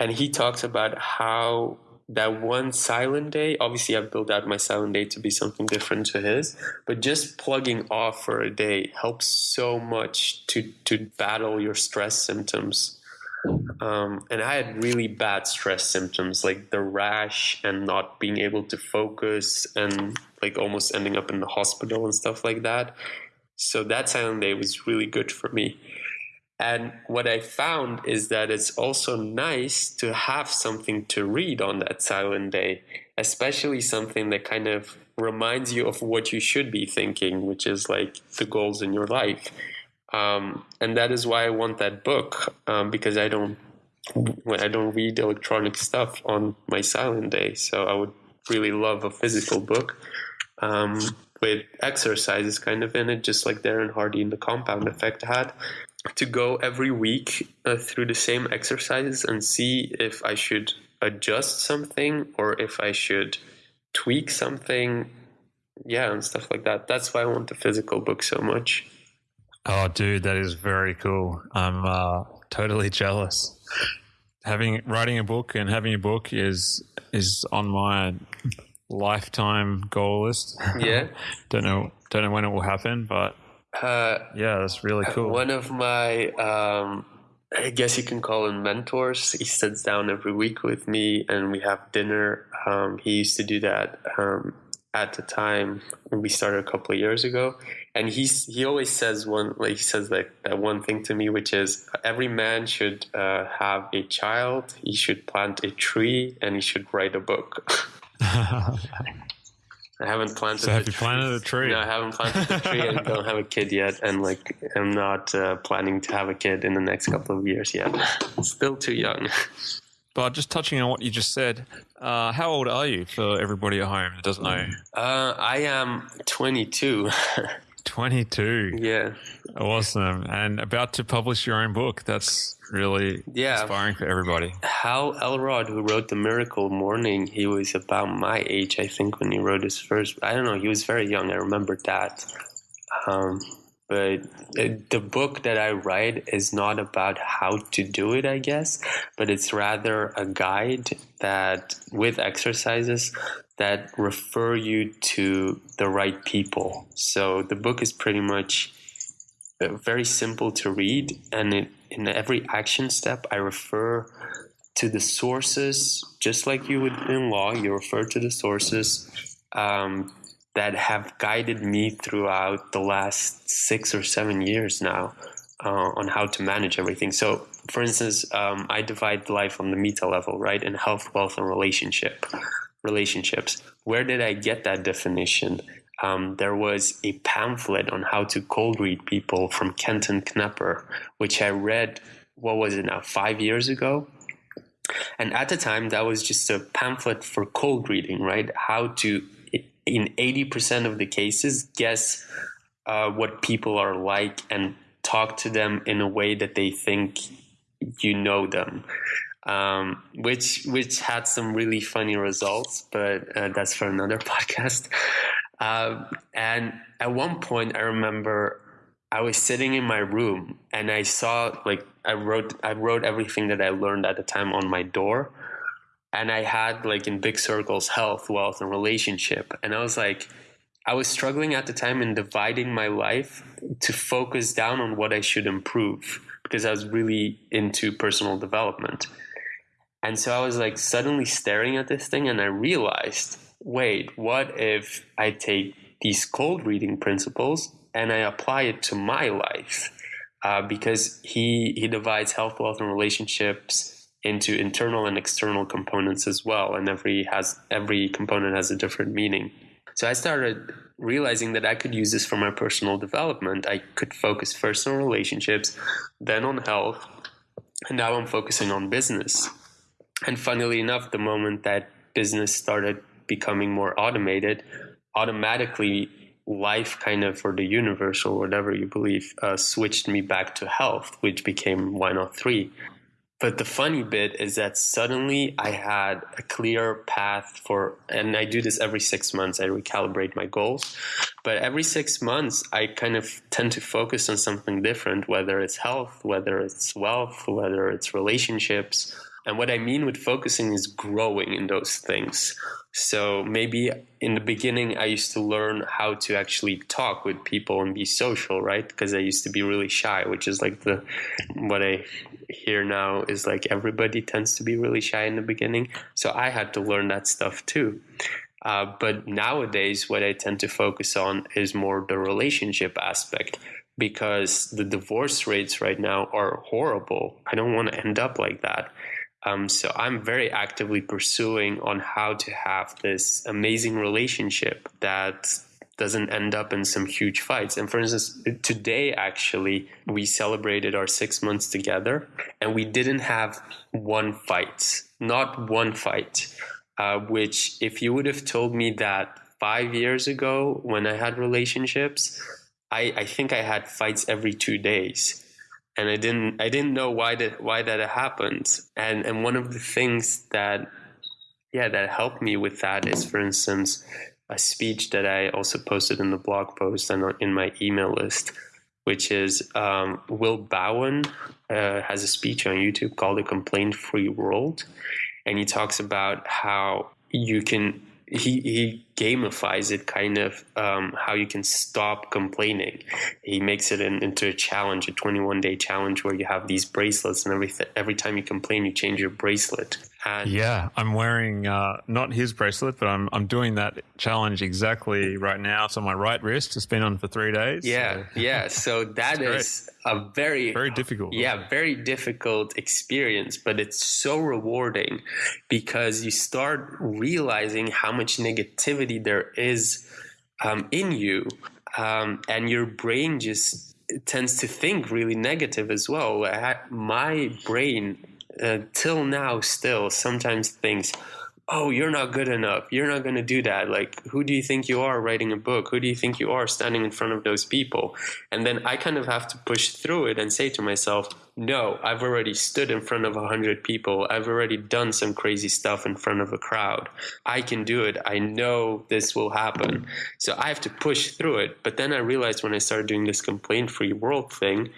and he talks about how that one silent day obviously i've built out my silent day to be something different to his but just plugging off for a day helps so much to to battle your stress symptoms. Um, and i had really bad stress symptoms like the rash and not being able to focus and like almost ending up in the hospital and stuff like that. So that silent day was really good for me and what I found is that it's also nice to have something to read on that silent day, especially something that kind of reminds you of what you should be thinking, which is like the goals in your life. Um, and that is why I want that book um, because I don't I don't read electronic stuff on my silent day. So I would really love a physical book um, with exercises kind of in it, just like Darren Hardy in the Compound Effect had to go every week uh, through the same exercises and see if I should adjust something or if I should tweak something. Yeah, and stuff like that. That's why I want the physical book so much. Oh, dude, that is very cool. I'm uh, totally jealous. Having writing a book and having a book is is on my lifetime goal list. Yeah. don't know don't know when it will happen, but uh, yeah, that's really cool. One of my, um, I guess you can call him mentors. He sits down every week with me and we have dinner. Um, he used to do that um, at the time when we started a couple of years ago. And he's he always says one like he says like that one thing to me, which is every man should uh, have a child, he should plant a tree, and he should write a book. I haven't planted. So have the you planted a tree? No, I haven't planted a tree and don't have a kid yet, and like I'm not uh, planning to have a kid in the next couple of years yet. Still too young. But just touching on what you just said, uh, how old are you for everybody at home that doesn't know? Uh, I am 22. 22. yeah, Awesome. And about to publish your own book. That's really Yeah. inspiring for everybody. Hal Elrod, who wrote The Miracle Morning, he was about my age, I think, when he wrote his first. I don't know. He was very young. I remember that. Um, but the book that I write is not about how to do it, I guess, but it's rather a guide that with exercises that refer you to the right people. So the book is pretty much uh, very simple to read, and it, in every action step, I refer to the sources, just like you would in law. You refer to the sources um, that have guided me throughout the last six or seven years now uh, on how to manage everything. So, for instance, um, I divide life on the meta level, right, in health, wealth, and relationship relationships. Where did I get that definition? Um, there was a pamphlet on how to cold read people from Kenton Knepper, which I read, what was it now, five years ago? And at the time, that was just a pamphlet for cold reading, right? How to, in 80% of the cases, guess uh, what people are like and talk to them in a way that they think you know them. Um, which which had some really funny results, but uh, that's for another podcast. Um, and at one point, I remember I was sitting in my room and I saw like I wrote I wrote everything that I learned at the time on my door, and I had like in big circles health, wealth, and relationship, and I was like. I was struggling at the time in dividing my life to focus down on what I should improve because I was really into personal development. And so I was like suddenly staring at this thing and I realized wait, what if I take these cold reading principles and I apply it to my life? Uh, because he, he divides health, wealth, and relationships into internal and external components as well. And every has every component has a different meaning. So I started realizing that I could use this for my personal development. I could focus first on relationships, then on health, and now I'm focusing on business. And funnily enough, the moment that business started becoming more automated, automatically life kind of, or the universe, or whatever you believe, uh, switched me back to health, which became why not three. But the funny bit is that suddenly I had a clear path for, and I do this every six months, I recalibrate my goals. But every six months, I kind of tend to focus on something different, whether it's health, whether it's wealth, whether it's relationships. And what I mean with focusing is growing in those things. So maybe in the beginning, I used to learn how to actually talk with people and be social, right? Because I used to be really shy, which is like the what I hear now is like everybody tends to be really shy in the beginning. So I had to learn that stuff too. Uh, but nowadays, what I tend to focus on is more the relationship aspect because the divorce rates right now are horrible. I don't want to end up like that. Um, so I'm very actively pursuing on how to have this amazing relationship that doesn't end up in some huge fights. And for instance, today actually we celebrated our six months together, and we didn't have one fight, not one fight. Uh, which, if you would have told me that five years ago when I had relationships, I, I think I had fights every two days and I didn't I didn't know why that why that happened. And and one of the things that yeah that helped me with that is, for instance, a speech that I also posted in the blog post and in my email list, which is um, Will Bowen uh, has a speech on YouTube called "A Complaint Free World," and he talks about how you can he he gamifies it kind of um, how you can stop complaining. He makes it in, into a challenge, a 21 day challenge where you have these bracelets and every every time you complain, you change your bracelet. And Yeah, I'm wearing uh, not his bracelet, but I'm I'm doing that challenge exactly right now. It's on my right wrist. It's been on for three days. yeah, so yeah. So that is a very very difficult. yeah very difficult experience but it's so rewarding because you start realizing how much negativity there is um, in you, um, and your brain just tends to think really negative as well. I, my brain, uh, till now, still sometimes thinks, oh, you're not good enough. You're not going to do that. Like, who do you think you are writing a book? Who do you think you are standing in front of those people? And then I kind of have to push through it and say to myself, no, I've already stood in front of a hundred people. I've already done some crazy stuff in front of a crowd. I can do it. I know this will happen. So I have to push through it. But then I realized when I started doing this complaint free world thing,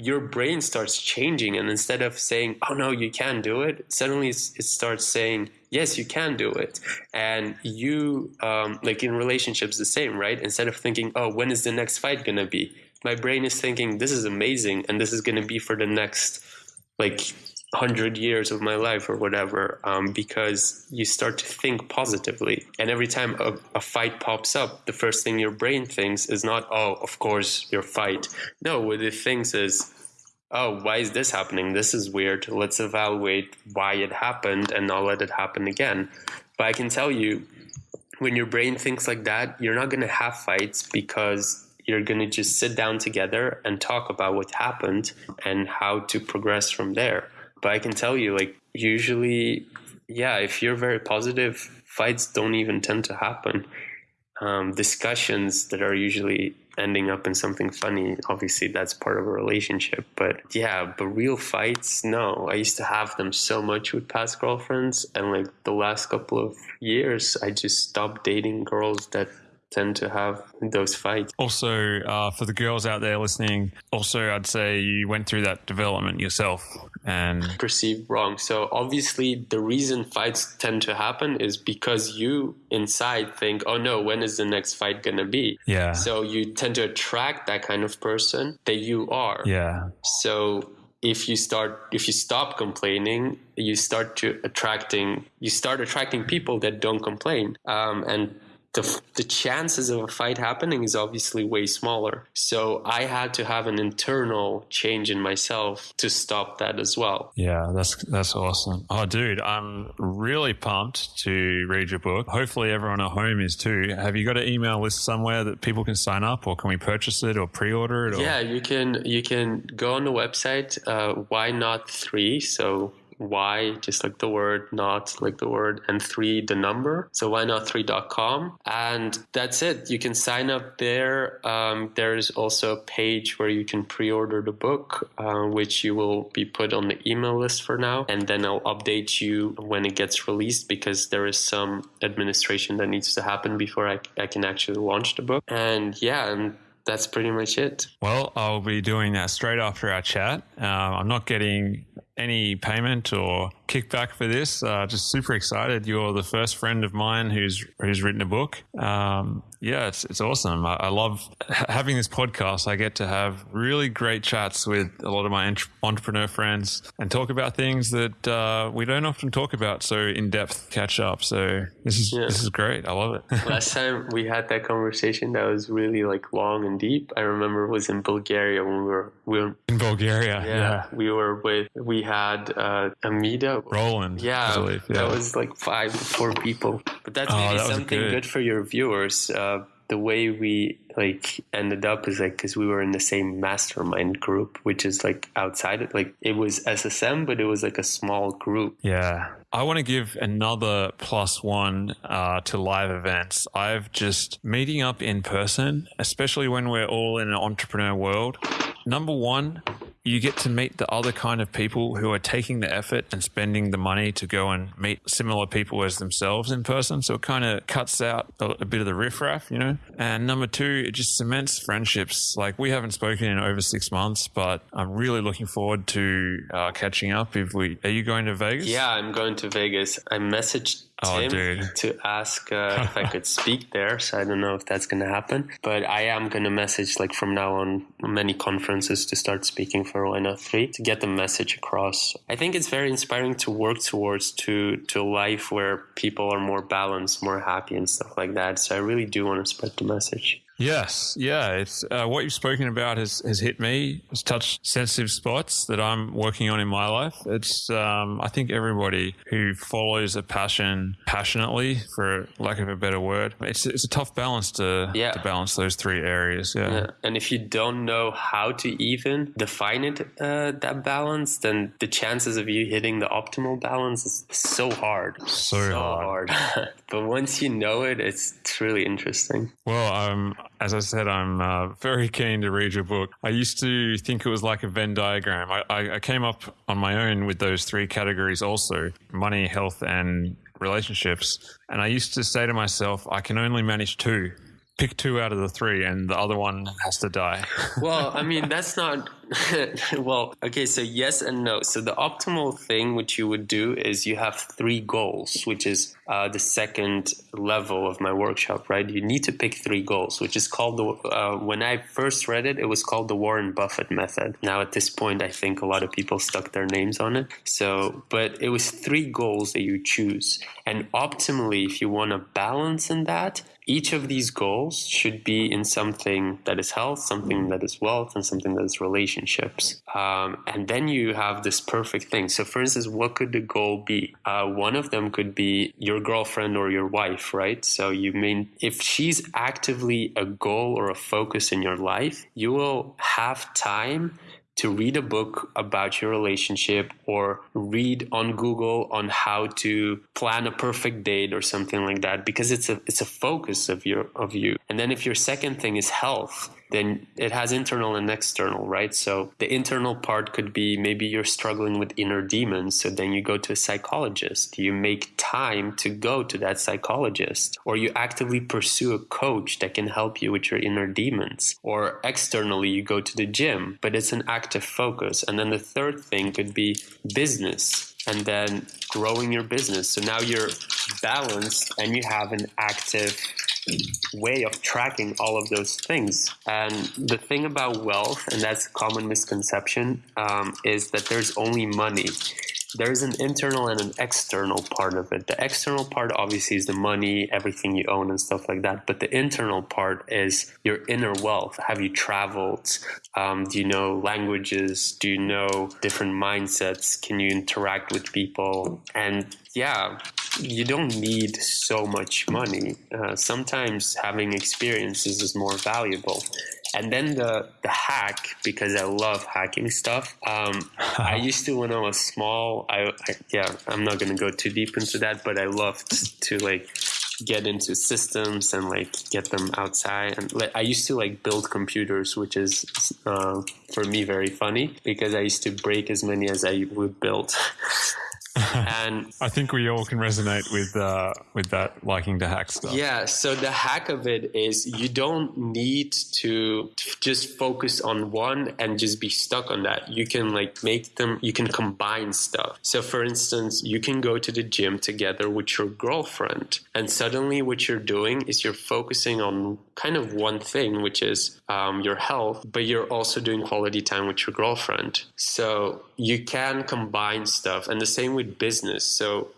your brain starts changing and instead of saying oh no you can't do it suddenly it starts saying yes you can do it. And you um, like in relationships the same right? Instead of thinking oh when is the next fight to be? My brain is thinking this is amazing and this is to be for the next like 100 years of my life or whatever um, because you start to think positively. And every time a, a, fight pops up the first thing your brain thinks is not oh of course your fight. No what it thinks is oh why is this happening? This is weird. Let's evaluate why it happened and not let it happen again. But i can tell you when your brain thinks like that you're not going to have fights because you're going to just sit down together and talk about what happened and how to progress from there but I can tell you, like, usually, yeah, if you're very positive, fights don't even tend to happen. Um, discussions that are usually ending up in something funny, obviously, that's part of a relationship. But yeah, but real fights, no. I used to have them so much with past girlfriends. And like the last couple of years, I just stopped dating girls that tend to have those fights. Also, uh, for the girls out there listening, also I'd say you went through that development yourself and perceived wrong. So obviously, the reason fights tend to happen is because you inside think, "Oh no, when is the next fight gonna be?" Yeah. So you tend to attract that kind of person that you are. Yeah. So if you start if you stop complaining you start to attracting you start attracting people that don't complain um, and the, the chances of a fight happening is obviously way smaller. So I had to have an internal change in myself to stop that as well. Yeah, that's that's awesome. Oh, dude, I'm really pumped to read your book. Hopefully, everyone at home is too. Have you got an email list somewhere that people can sign up, or can we purchase it or pre-order it? Or? Yeah, you can. You can go on the website. Uh, why not three? So why just like the word not like the word and three the number. So why not three.com and that's it. You can sign up there. Um, there's also a page where you can pre-order the book uh, which you will be put on the email list for now. And then i'll update you when it gets released because there is some administration that needs to happen before i, I can actually launch the book. And yeah and that's pretty much it. Well, I'll be doing that straight after our chat. Um, I'm not getting any payment or kickback for this. Uh, just super excited. You're the first friend of mine who's who's written a book. Um, yeah, it's it's awesome. I, I, love having this podcast. I get to have really great chats with a lot of my entrepreneur friends and talk about things that uh, we don't often talk about. So in depth catch up. So this is yeah. this is great. I love it. Last time we had that conversation that was really like long and deep. I remember it was in Bulgaria when we were we were in Bulgaria. Yeah, yeah. we were with we had uh, Amida Roland. Yeah, yeah, that was like five four people. But that's oh, maybe that something good. good. for your viewers. Uh, the way we like ended up is like because we were in the same mastermind group which is like outside it like it was ssm but it was like a small group yeah i want to give another plus one uh, to live events i've just meeting up in person especially when we're all in an entrepreneur world number one you get to meet the other kind of people who are taking the effort and spending the money to go and meet similar people as themselves in person. So it kind of cuts out a, a, bit of the riffraff, you know. And number two, it just cements friendships. Like we haven't spoken in over six months, but I'm really looking forward to uh, catching up. If we are you going to Vegas? Yeah, I'm going to Vegas. I messaged oh, Tim to ask uh, if I could speak there. So I don't know if that's going to happen, but I am going to message like from now on many conferences to start speaking for Why Not Three to get the message across. I think it's very inspiring to work towards to to a life where people are more balanced, more happy, and stuff like that. So I really do want to spread the message. Yes, yeah. It's uh, what you've spoken about has, has hit me. It's touched sensitive spots that I'm working on in my life. It's um, I think everybody who follows a passion passionately, for lack of a better word, it's it's a tough balance to Yeah. to balance those three areas. Yeah. Yeah. And if you don't know how to even define it, uh, that balance, then the chances of you hitting the optimal balance is so hard. So hard. hard. but once you know it, it's, really interesting. Well, um, as I said, I'm uh, very keen to read your book. I used to think it was like a Venn diagram. I, I, I came up on my own with those three categories also money, health, and relationships. And I used to say to myself, I can only manage two. Pick two out of the three, and the other one has to die. Well, I mean, that's not. well, okay, so yes and no. So the optimal thing which you would do is you have three goals, which is uh, the second level of my workshop, right? You need to pick three goals, which is called the. Uh, when I first read it, it was called the Warren Buffett method. Now at this point, I think a lot of people stuck their names on it. So, but it was three goals that you choose, and optimally, if you want a balance in that, each of these goals should be in something that is health, something that is wealth, and something that is relationships. Um, and then you have this perfect thing. So, for instance, what could the goal be? Uh, one of them could be your girlfriend or your wife, right? So, you mean if she's actively a goal or a focus in your life, you will have time to read a book about your relationship or read on Google on how to plan a perfect date or something like that because it's a it's a focus of your of you. And then if your second thing is health, then it has internal and external, right? So the internal part could be maybe you're struggling with inner demons, so then you go to a psychologist. You make time to go to that psychologist or you actively pursue a coach that can help you with your inner demons. Or externally you go to the gym, but it's an active focus. And then the third thing could be business and then growing your business. So now you're balanced and you have an active way of tracking all of those things. And the thing about wealth, and that's a common misconception, um, is that there's only money. There's an internal and an external part of it. The external part, obviously, is the money, everything you own, and stuff like that. But the internal part is your inner wealth. Have you traveled? Um, do you know languages? Do you know different mindsets? Can you interact with people? And yeah, you don't need so much money. Uh, sometimes having experiences is more valuable. And then the, the hack, because I love hacking stuff. Um, I used to when I was small. I, I yeah, I'm not gonna go too deep into that, but I loved to like get into systems and like get them outside. And like, I used to like build computers, which is uh, for me very funny because I used to break as many as I would build. and I think we all can resonate with uh, with that liking to hack stuff. Yeah, so the hack of it is you don't need to just focus on one and just be stuck on that. You can like make them, you can combine stuff. So, for instance, you can go to the gym together with your girlfriend, and suddenly what you're doing is you're focusing on kind of one thing, which is um, your health, but you're also doing quality time with your girlfriend. So, you can combine stuff, and the same with business. So,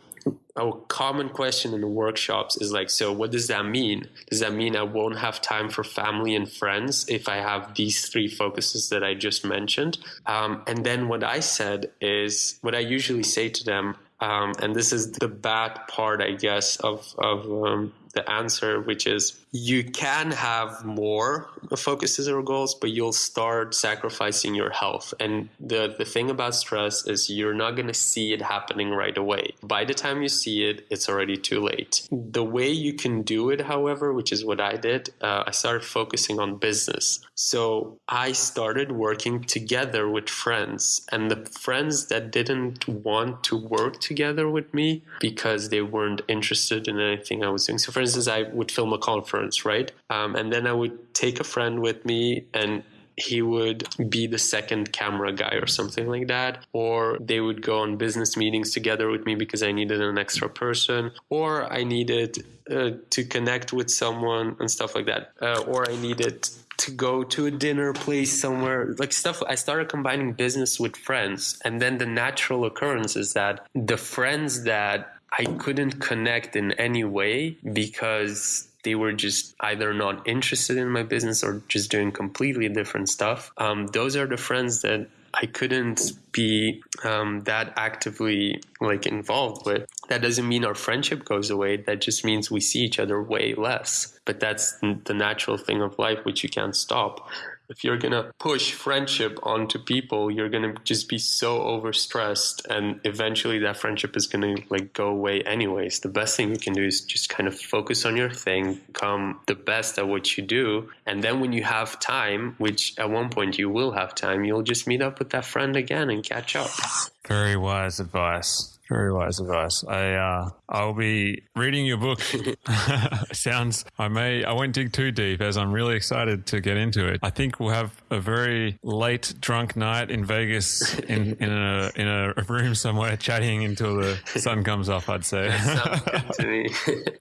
a common question in the workshops is like, so what does that mean? Does that mean I won't have time for family and friends if I have these three focuses that I just mentioned? Um, and then what I said is, what I usually say to them, um, and this is the bad part, I guess, of, of um, the answer, which is you can have more focuses or goals, but you'll start sacrificing your health. And the, the thing about stress is you're not going to see it happening right away. By the time you see it, it's already too late. The way you can do it, however, which is what I did, uh, I started focusing on business. So I started working together with friends, and the friends that didn't want to work together with me because they weren't interested in anything I was doing. So, for instance, I would film a conference, right? Um, and then I would take a friend with me and he would be the second camera guy or something like that. Or they would go on business meetings together with me because I needed an extra person, or I needed uh, to connect with someone and stuff like that. Uh, or I needed to go to a dinner place somewhere, like stuff. I started combining business with friends. And then the natural occurrence is that the friends that I couldn't connect in any way because they were just either not interested in my business or just doing completely different stuff. Um, those are the friends that I couldn't be um, that actively like involved with. That doesn't mean our friendship goes away. That just means we see each other way less. But that's the natural thing of life, which you can't stop if you're gonna push friendship onto people, you're gonna just be so overstressed, and eventually that friendship is gonna like go away anyways. The best thing you can do is just kind of focus on your thing, become the best at what you do, and then when you have time, which at one point you will have time, you'll just meet up with that friend again and catch up. Very wise advice. Very wise advice. I uh, I'll be reading your book. Sounds I may I won't dig too deep as I'm really excited to get into it. I think we'll have a very late drunk night in Vegas in, in a in a room somewhere chatting until the sun comes up. I'd say. Sounds good to me.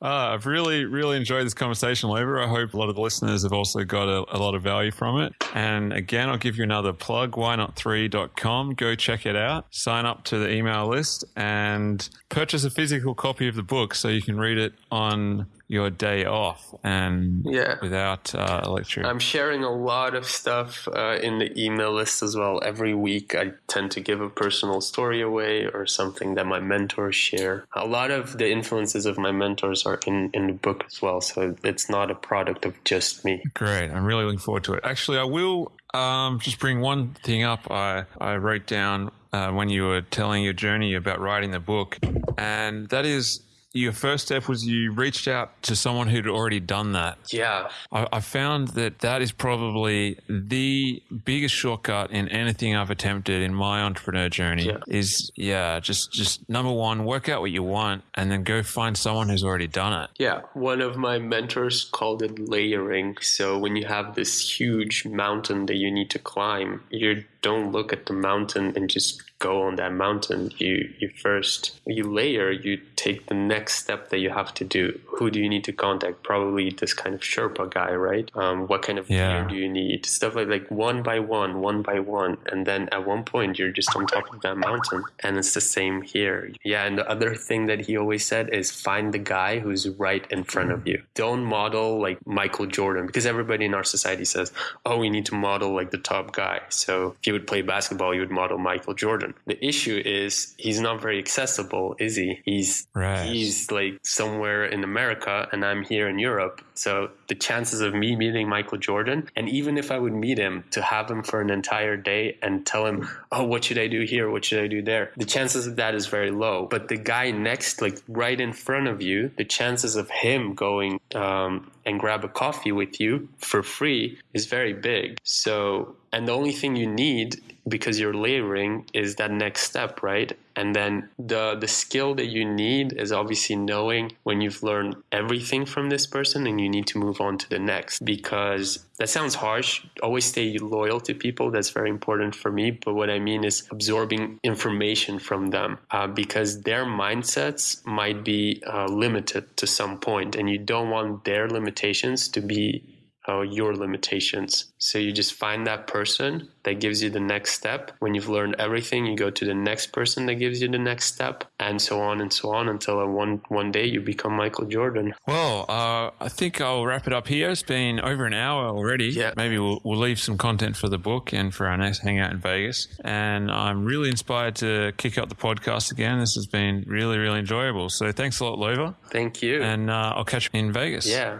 uh, I've really really enjoyed this conversation, Lova. I hope a lot of the listeners have also got a, a lot of value from it. And again, I'll give you another plug. Why not 3.com. Go check it out. Sign up to the email list and and purchase a physical copy of the book so you can read it on your day off and yeah. without uh, electric. I'm sharing a lot of stuff uh, in the email list as well. Every week, I tend to give a personal story away or something that my mentors share. A lot of the influences of my mentors are in, in the book as well, so it's not a product of just me. Great. I'm really looking forward to it. Actually, I will um, just bring one thing up. I, I wrote down uh, when you were telling your journey about writing the book, and that is your first step was you reached out to someone who'd already done that. Yeah. I, I, found that that is probably the biggest shortcut in anything I've attempted in my entrepreneur journey yeah. is, yeah, just, just number one, work out what you want and then go find someone who's already done it. Yeah. One of my mentors called it layering. So when you have this huge mountain that you need to climb, you don't look at the mountain and just go on that mountain. You you first you layer, you take the next step that you have to do. Who do you need to contact? Probably this kind of Sherpa guy, right? Um, what kind of yeah. gear do you need? Stuff like like one by one, one by one, and then at one point you're just on top of that mountain. And it's the same here. Yeah, and the other thing that he always said is find the guy who's right in front of you. Don't model like Michael Jordan because everybody in our society says, "Oh, we need to model like the top guy." So if you would play basketball, you would model Michael Jordan The issue is he's not very accessible, is he? He's right. he's like somewhere in America and I'm here in Europe. So the chances of me meeting Michael Jordan, and even if I would meet him to have him for an entire day and tell him, oh, what should I do here? What should I do there? The chances of that is very low. But the guy next, like right in front of you, the chances of him going um, and grab a coffee with you for free is very big. So, and the only thing you need because you're layering is that next step, right? And then the the skill that you need is obviously knowing when you've learned everything from this person and you need to move on to the next because that sounds harsh. Always stay loyal to people. That's very important for me. But what I mean is absorbing information from them uh, because their mindsets might be uh, limited to some point, and you don't want their limitations to be uh, your limitations. So you just find that person that gives you the next step. When you've learned everything, you go to the next person that gives you the next step, and so on and so on until one one day you become Michael Jordan. Well, uh, I think I'll wrap it up here. It's been over an hour already. Yeah. Maybe we'll, we'll leave some content for the book and for our next hangout in Vegas. And I'm really inspired to kick up the podcast again. This has been really, really enjoyable. So thanks a lot, Lova. Thank you. And uh, I'll catch you in Vegas. Yeah.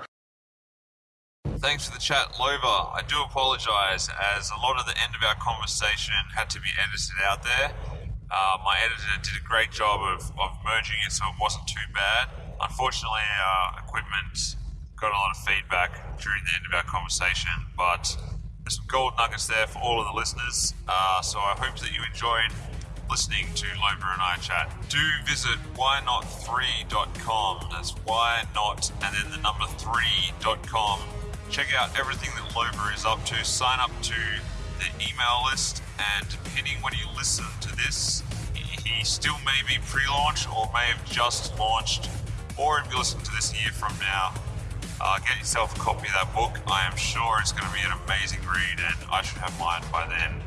Thanks for the chat, Lova. I do apologise as a lot of the end of our conversation had to be edited out there. Uh, my editor did a great job of, of merging it so it wasn't too bad. Unfortunately, our equipment got a lot of feedback during the end of our conversation, but there's some gold nuggets there for all of the listeners. Uh, so I hope that you enjoyed listening to Lova and I chat. Do visit whynot3.com. That's why not and then the number 3.com check out everything that Lova is up to, sign up to the email list, and depending when you listen to this, he still may be pre launch or may have just launched, or if you listen to this a year from now, uh, get yourself a copy of that book. I am sure it's going to be an amazing read, and I should have mine by then.